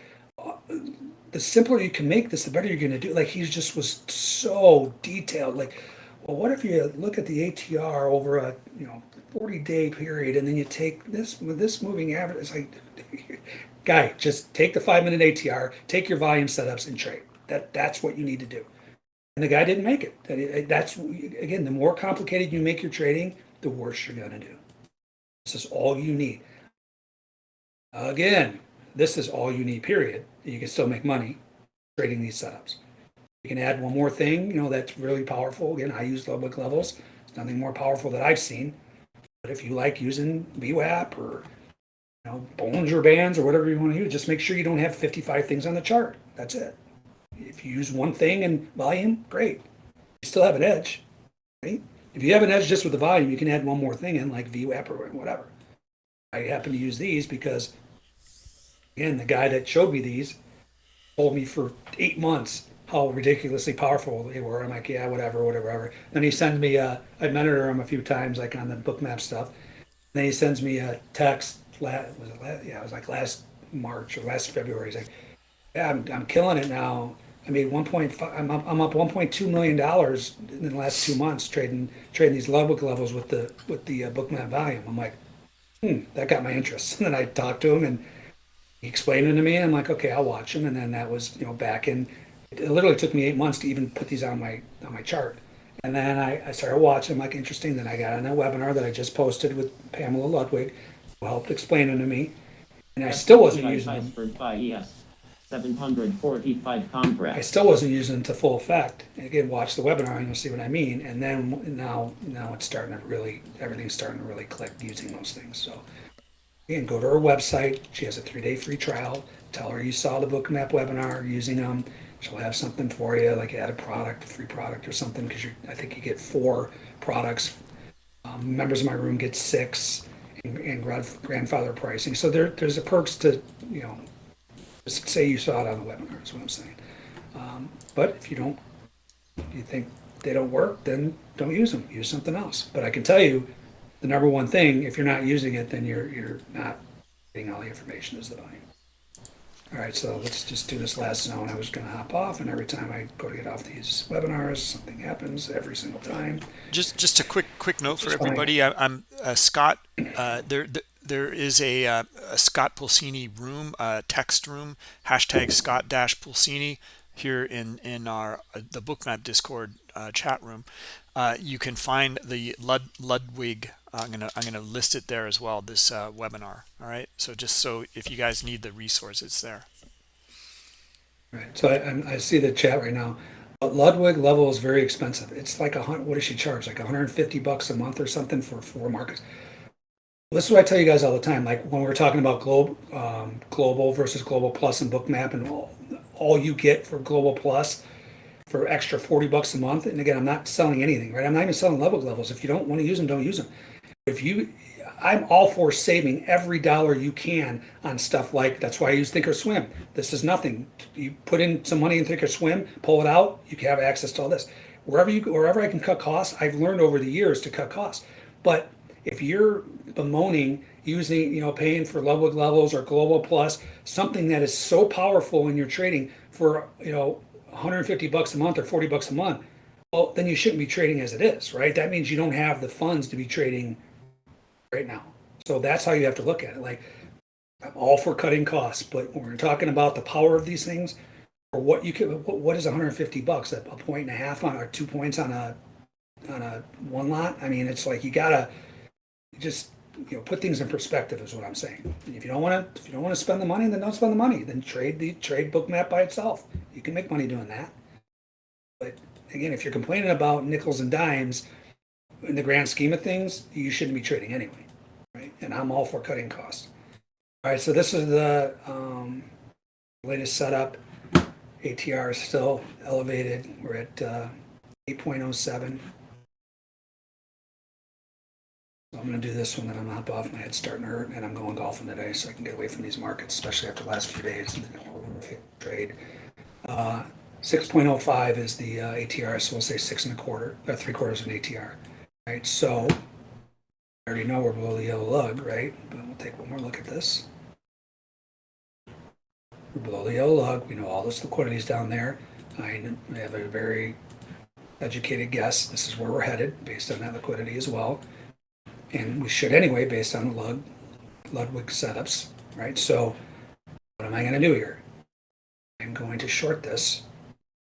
uh, the simpler you can make this, the better you're going to do. Like he just was so detailed. Like, well, what if you look at the ATR over a you know 40 day period, and then you take this this moving average? It's like, guy, just take the five minute ATR, take your volume setups, and trade. That that's what you need to do. And the guy didn't make it. Eh, that's again, the more complicated you make your trading, the worse you're going to do. This is all you need. Again, this is all you need, period. You can still make money trading these setups. You can add one more thing, you know, that's really powerful. Again, I use Ludwig levels. It's nothing more powerful that I've seen. But if you like using VWAP or you know, Bollinger Bands or whatever you want to use, just make sure you don't have 55 things on the chart. That's it. If you use one thing and volume, great. You still have an edge, right? If you have an edge just with the volume, you can add one more thing in like VWAP or whatever. I happen to use these because Again, the guy that showed me these told me for eight months how ridiculously powerful they were. I'm like, yeah, whatever, whatever, whatever. Then he sends me, uh, I mentored him a few times, like on the Bookmap stuff. Then he sends me a text. La- was it last, yeah, it was like last March or last February. He's like, yeah, I'm, I'm killing it now. I made 1.5. I'm up, I'm up 1.2 million dollars in the last two months trading trading these Ludwig levels with the with the uh, Bookmap volume. I'm like, hmm, that got my interest. And then I talked to him and he explained it to me and I'm like, okay, I'll watch him. And then that was, you know, back in, it literally took me eight months to even put these on my, on my chart. And then I, I started watching, I'm like, interesting. Then I got on that webinar that I just posted with Pamela Ludwig, who helped explain it to me. And I still wasn't using them. For ES 745 I still wasn't using them to full effect. Again, watch the webinar and you'll see what I mean. And then now, now it's starting to really, everything's starting to really click using those things. So again, go to her website. She has a three-day free trial. Tell her you saw the Bookmap webinar using them. She'll have something for you, like add a product, a free product or something, because I think you get four products. Um, members of my room get six, and, and grandfather pricing. So there, there's a perks to, you know, just say you saw it on the webinar. Is what I'm saying. Um, but if you don't, you think they don't work, then don't use them. Use something else. But I can tell you, the number one thing, if you're not using it, then you're you're not getting all the information as the volume. All right, so let's just do this last zone. I was gonna hop off, and every time I go to get off these webinars, something happens every single time. Just just a quick quick note for everybody. I, I'm uh, Scott. Uh, there th- there is a, uh, a Scott Pulcini room, text room. Hashtag Scott dash Pulcini here in in our uh, the Bookmap Discord uh, chat room. You can find the Lud, Ludwig. I'm gonna I'm gonna list it there as well. This webinar. All right. So just so if you guys need the resource, it's there. Right, so I, I'm- see the chat right now. But Ludwig level is very expensive. It's like a hun, what does she charge? Like hundred and fifty bucks a month or something for four markets. This is what I tell you guys all the time. Like when we're talking about globe, um, global versus global plus and bookmap and all, all you get for global plus for extra 40 bucks a month. And again, I'm not selling anything, right? I'm not even selling level levels. If you don't want to use them, don't use them. If you, I'm all for saving every dollar you can on stuff like, that's why I use Thinkorswim. This is nothing. You put in some money in Thinkorswim, pull it out, you can have access to all this. Wherever you, wherever I can cut costs, I've learned over the years to cut costs. But if you're bemoaning using, you know, paying for Ludwig levels or Global Plus, something that is so powerful in your trading for, you know, 150 bucks a month or 40 bucks a month, well, then you shouldn't be trading as it is, right? That means you don't have the funds to be trading right now. So that's how you have to look at it. Like, I'm all for cutting costs, but when we're talking about the power of these things, or what you can, what, what is 150 bucks? A, a point and a half on, or two points on a, on a one lot? I mean, it's like you gotta just, you know, put things in perspective is what I'm saying. If you don't want to, if you don't want to spend the money, then don't spend the money. Then trade the trade Bookmap by itself. You can make money doing that. But again, if you're complaining about nickels and dimes, in the grand scheme of things, you shouldn't be trading anyway, right? And I'm all for cutting costs. All right, so this is the um, latest setup. ATR is still elevated. We're at uh, 8.07. I'm gonna do this one, then I'm gonna hop off. My head's starting to hurt, and I'm going golfing today, so I can get away from these markets, especially after the last few days. Trade. Uh, 6.05 is the uh, ATR, so we'll say six and a quarter, or three quarters of an ATR. Right, so I already know we're below the yellow lug, right? But we'll take one more look at this. We're below the yellow lug. We know all this liquidity is down there. I have a very educated guess. This is where we're headed based on that liquidity as well. And we should anyway, based on lug, Ludwig setups, right? So what am I going to do here? I'm going to short this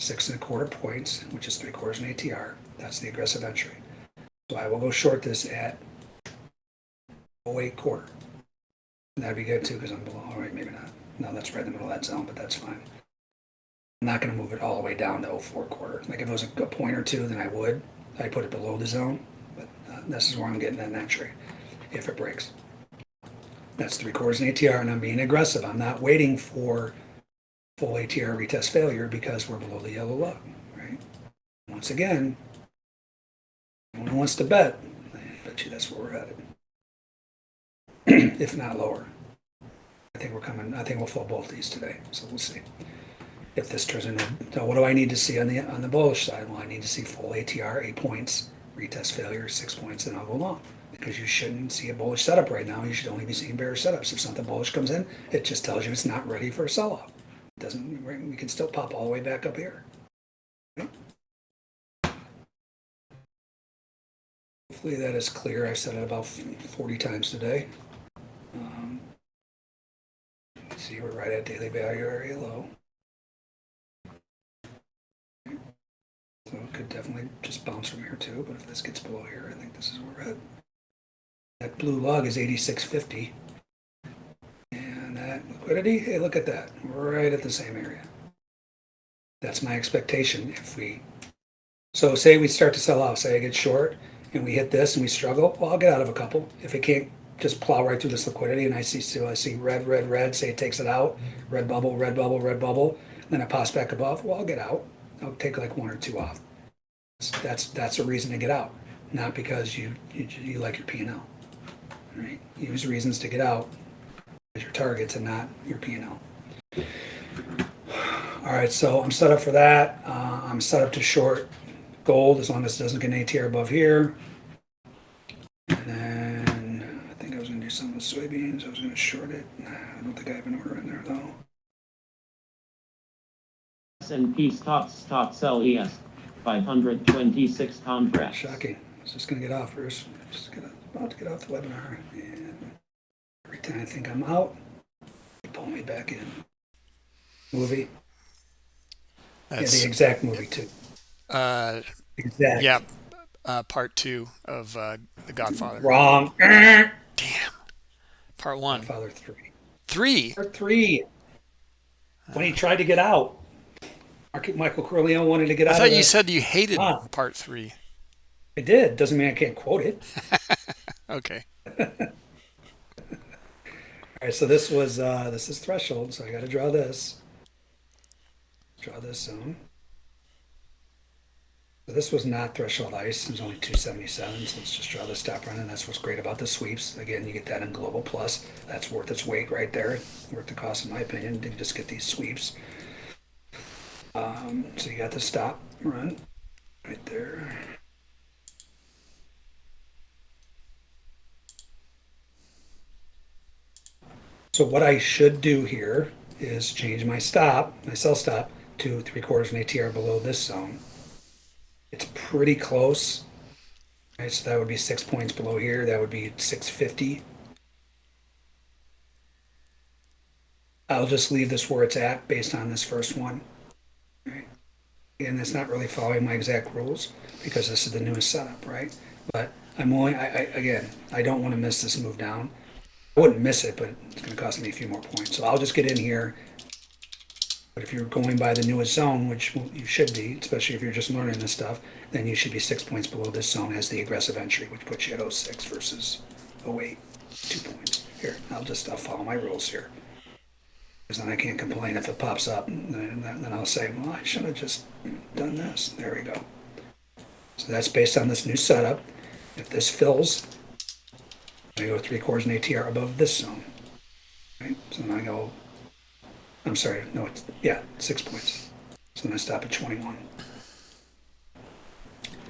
six and a quarter points, which is three quarters an ATR. That's the aggressive entry. So I will go short this at 08 quarter. That'd be good too, because I'm below, all right, maybe not. No, that's right in the middle of that zone, but that's fine. I'm not gonna move it all the way down to 04 quarter. Like if it was a, point or two, then I would. I'd put it below the zone, this is where I'm getting in that trade, if it breaks. That's three quarters an ATR, and I'm being aggressive. I'm not waiting for full ATR retest failure because we're below the yellow lug, right? Once again, anyone who wants to bet, I bet you that's where we're headed. if not lower. I think we're coming, I think we'll fall both these today, so we'll see. If this turns into, so what do I need to see on the, on the bullish side? Well, I need to see full ATR, eight points, retest failure, six points, then I'll go long. Because you shouldn't see a bullish setup right now, you should only be seeing bearish setups. If something bullish comes in, it just tells you it's not ready for a sell-off. Doesn't, we can still pop all the way back up here. Hopefully that is clear. I've said it about 40 times today. Um, see, we're right at daily value area low. So it could definitely just bounce from here too, but if this gets below here, I think this is where we're at. That blue lug is 8650. And that liquidity, hey, look at that, right at the same area. That's my expectation if we, so say we start to sell off, say I get short and we hit this and we struggle, well, I'll get out of a couple. If it can't just plow right through this liquidity and I see, so I see red, red, red, say it takes it out, red bubble, red bubble, red bubble, then it pops back above, well, I'll get out. I'll take like one or two off. That's, that's a reason to get out, not because you, you, you like your P and L. Right? Use reasons to get out as your targets and not your P and L. All right, so I'm set up for that. Uh, I'm set up to short gold as long as it doesn't get an ATR above here. And then I think I was gonna do something with soybeans. I was gonna short it. I don't think I have an order in there though. S&P stocks stocks LES 526 contracts. Shocking. I was just gonna get off, Bruce. Just gonna, about to get off the webinar, and every time I think I'm out, you pull me back in. Movie? Yeah, That's the exact movie too. uh, Exact. yeah, uh, part two of uh, The Godfather. Wrong. Damn. Part one, Father three. three. Part three. When he tried to get out, Mark- Michael Corleone wanted to get I out. I thought you said you hated Ah. part three. I did. Doesn't mean I can't quote it. Okay. All right, so this was uh, this is threshold, so I got to draw this. Draw this zone. So this was not threshold ice. It was only 277. So let's just draw the stop run, and that's what's great about the sweeps. Again, you get that in Global Plus. That's worth its weight right there. Worth the cost, in my opinion, to just get these sweeps. Um, so you got the stop run right there. So what I should do here is change my stop, my sell stop, to three quarters of an ATR below this zone. It's pretty close. Right, so that would be six points below here. That would be 650. I'll just leave this where it's at based on this first one. Right. And it's not really following my exact rules because this is the newest setup, right? But I'm only, I, I, again, I don't want to miss this move down. I wouldn't miss it, but it's going to cost me a few more points. So I'll just get in here. But if you're going by the newest zone, which you should be, especially if you're just learning this stuff, then you should be six points below this zone as the aggressive entry, which puts you at 06 versus 08, two points. Here, I'll just, I'll follow my rules here. Then I can't complain if it pops up, and then, I'll say, well, I should have just done this. There we go. So that's based on this new setup. If this fills, I go three quarters and ATR above this zone. Right? So then I go, I'm sorry, no, it's, yeah, six points. So then I stop at 21.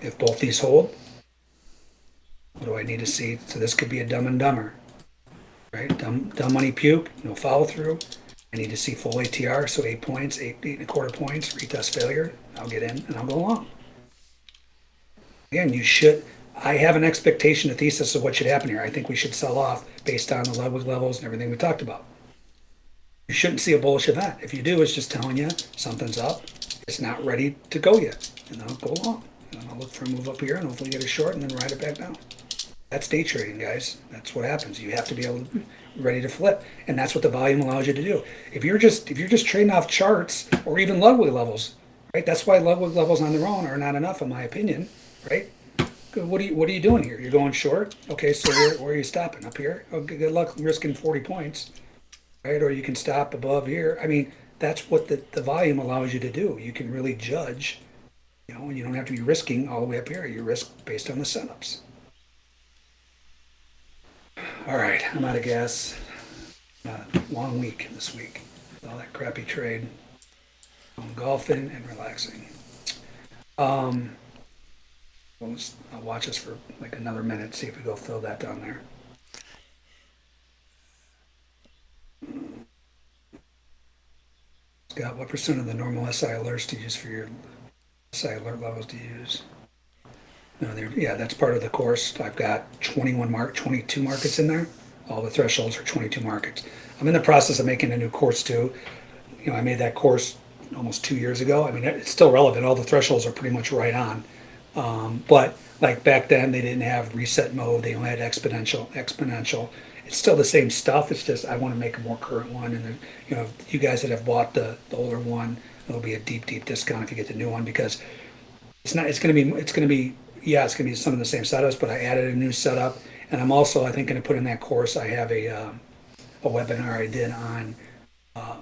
If both these hold, what do I need to see? So this could be a dumb and dumber, right? Dumb, dumb money puke, no follow through. I need to see full ATR, so eight points, eight, eight and a quarter points, retest failure. I'll get in and I'll go along. Again, you should, I have an expectation, a thesis of what should happen here. I think we should sell off based on the level levels and everything we talked about. You shouldn't see a bullish event. If you do, it's just telling you something's up. It's not ready to go yet. And I'll go along. And I'll look for a move up here and hopefully get a short and then ride it back down. That's day trading, guys. That's what happens. You have to be able to ready to flip. And that's what the volume allows you to do. If you're just if you're just trading off charts or even Ludwig levels, right? That's why Ludwig levels on their own are not enough, in my opinion, right? What are you What are you doing here? You're going short. Okay, so where, where are you stopping? Up here? Oh, good luck risking 40 points, right? Or you can stop above here. I mean, that's what the, the volume allows you to do. You can really judge, you know, and you don't have to be risking all the way up here. You risk based on the setups. All right, I'm out of gas. Uh, long week this week. All that crappy trade. I'm golfing and relaxing. Um, We'll just, I'll watch this for like another minute, see if we go fill that down there. Scott, what percent of the normal SI alerts do you use for your SI alert levels do you use? No, yeah, that's part of the course. I've got 21 mark, 22 markets in there. All the thresholds are 22 markets. I'm in the process of making a new course too. You know, I made that course almost two years ago. I mean, it's still relevant. All the thresholds are pretty much right on. Um, but like back then, they didn't have reset mode. They only had exponential. Exponential. It's still the same stuff. It's just I want to make a more current one. And then, you know, you guys that have bought the, the older one, it'll be a deep, deep discount if you get the new one because it's not. It's going to be. It's going to be. Yeah, it's going to be some of the same setups, but I added a new setup, and I'm also I think going to put in that course. I have a um, a webinar I did on uh,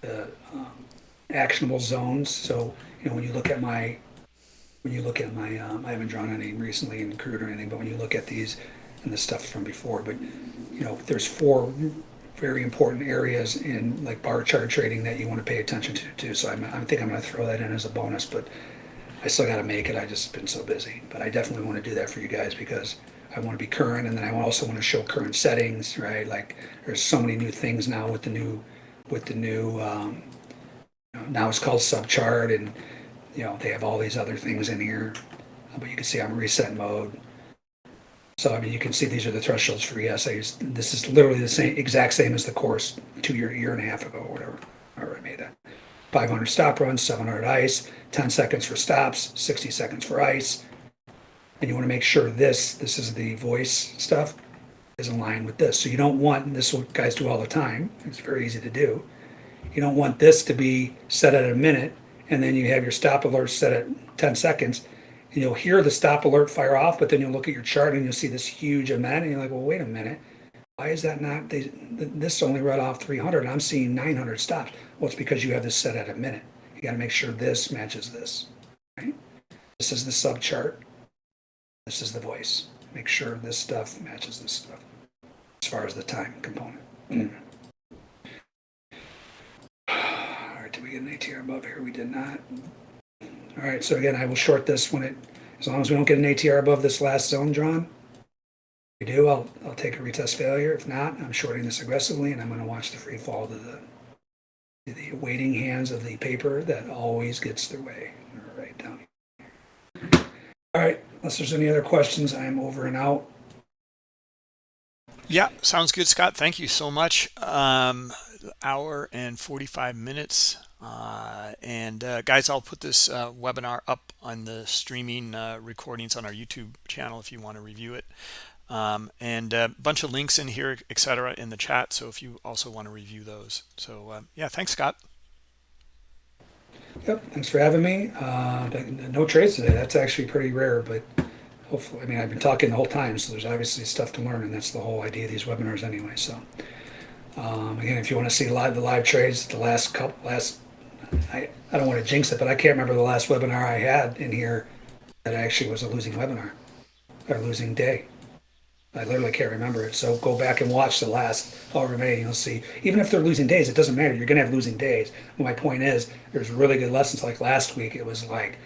the um, actionable zones. So you know when you look at my when you look at my, um, I haven't drawn any recently in crude or anything, but when you look at these and the stuff from before, but you know, there's four very important areas in like bar chart trading that you want to pay attention to too. So I'm, I think I'm going to throw that in as a bonus, but I still got to make it. I just been so busy, but I definitely want to do that for you guys because I want to be current, and then I also want to show current settings, right? Like there's so many new things now with the new, with the new, um, now it's called subchart and, you know, they have all these other things in here. But you can see I'm reset mode. So, I mean, you can see these are the thresholds for ESAs. This is literally the same, exact same as the course two year, year and a half ago or whatever. I made that. 500 stop runs, 700 ice, 10 seconds for stops, 60 seconds for ice. And you want to make sure this, this is the voice stuff, is in line with this. So you don't want, this is what guys do all the time, it's very easy to do. You don't want this to be set at a minute and then you have your stop alert set at 10 seconds and you'll hear the stop alert fire off, but then you'll look at your chart and you'll see this huge amount and you're like, well, wait a minute. Why is that not, they, this only read off 300 and I'm seeing 900 stops. Well, it's because you have this set at a minute. You got to make sure this matches this, right? This is the sub chart. This is the voice. Make sure this stuff matches this stuff as far as the time component. Mm. All right, did we get an ATR above here? We did not. All right, so again, I will short this when it, as long as we don't get an ATR above this last zone drawn. We do, I'll, I'll take a retest failure. If not, I'm shorting this aggressively and I'm going to watch the free fall to the, to the waiting hands of the paper that always gets their way right down here. All right, unless there's any other questions, I'm over and out. Yeah, sounds good, Scott. Thank you so much. Um, hour and 45 minutes. Uh, and uh, guys, I'll put this uh, webinar up on the streaming uh, recordings on our YouTube channel if you want to review it. Um, and a bunch of links in here, etc., in the chat. So if you also want to review those. So uh, yeah, thanks, Scott. Yep, thanks for having me. Uh, no trades today. That's actually pretty rare, but hopefully, I mean, I've been talking the whole time, so there's obviously stuff to learn, and that's the whole idea of these webinars anyway. So, um, again, if you want to see live the live trades, the last couple, last, I, I don't want to jinx it, but I can't remember the last webinar I had in here that actually was a losing webinar or losing day. I literally can't remember it. So go back and watch the last however many. You'll see. Even if they're losing days, it doesn't matter. You're going to have losing days. My point is, there's really good lessons. Like last week, it was like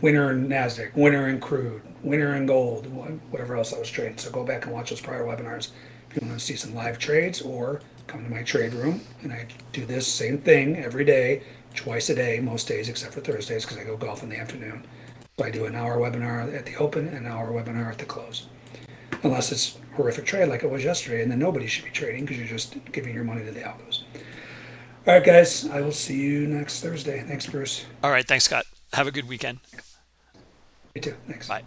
winner in Nasdaq, winner in crude, winner in gold, whatever else I was trading. So go back and watch those prior webinars if you want to see some live trades, or come to my trade room and I do this same thing every day, twice a day, most days except for Thursdays because I go golf in the afternoon. So I do an hour webinar at the open and an hour webinar at the close unless it's horrific trade like it was yesterday, and then nobody should be trading because you're just giving your money to the algos. All right, guys, I will see you next Thursday. Thanks, Bruce. All right, thanks, Scott. Have a good weekend. You too. Thanks. Bye.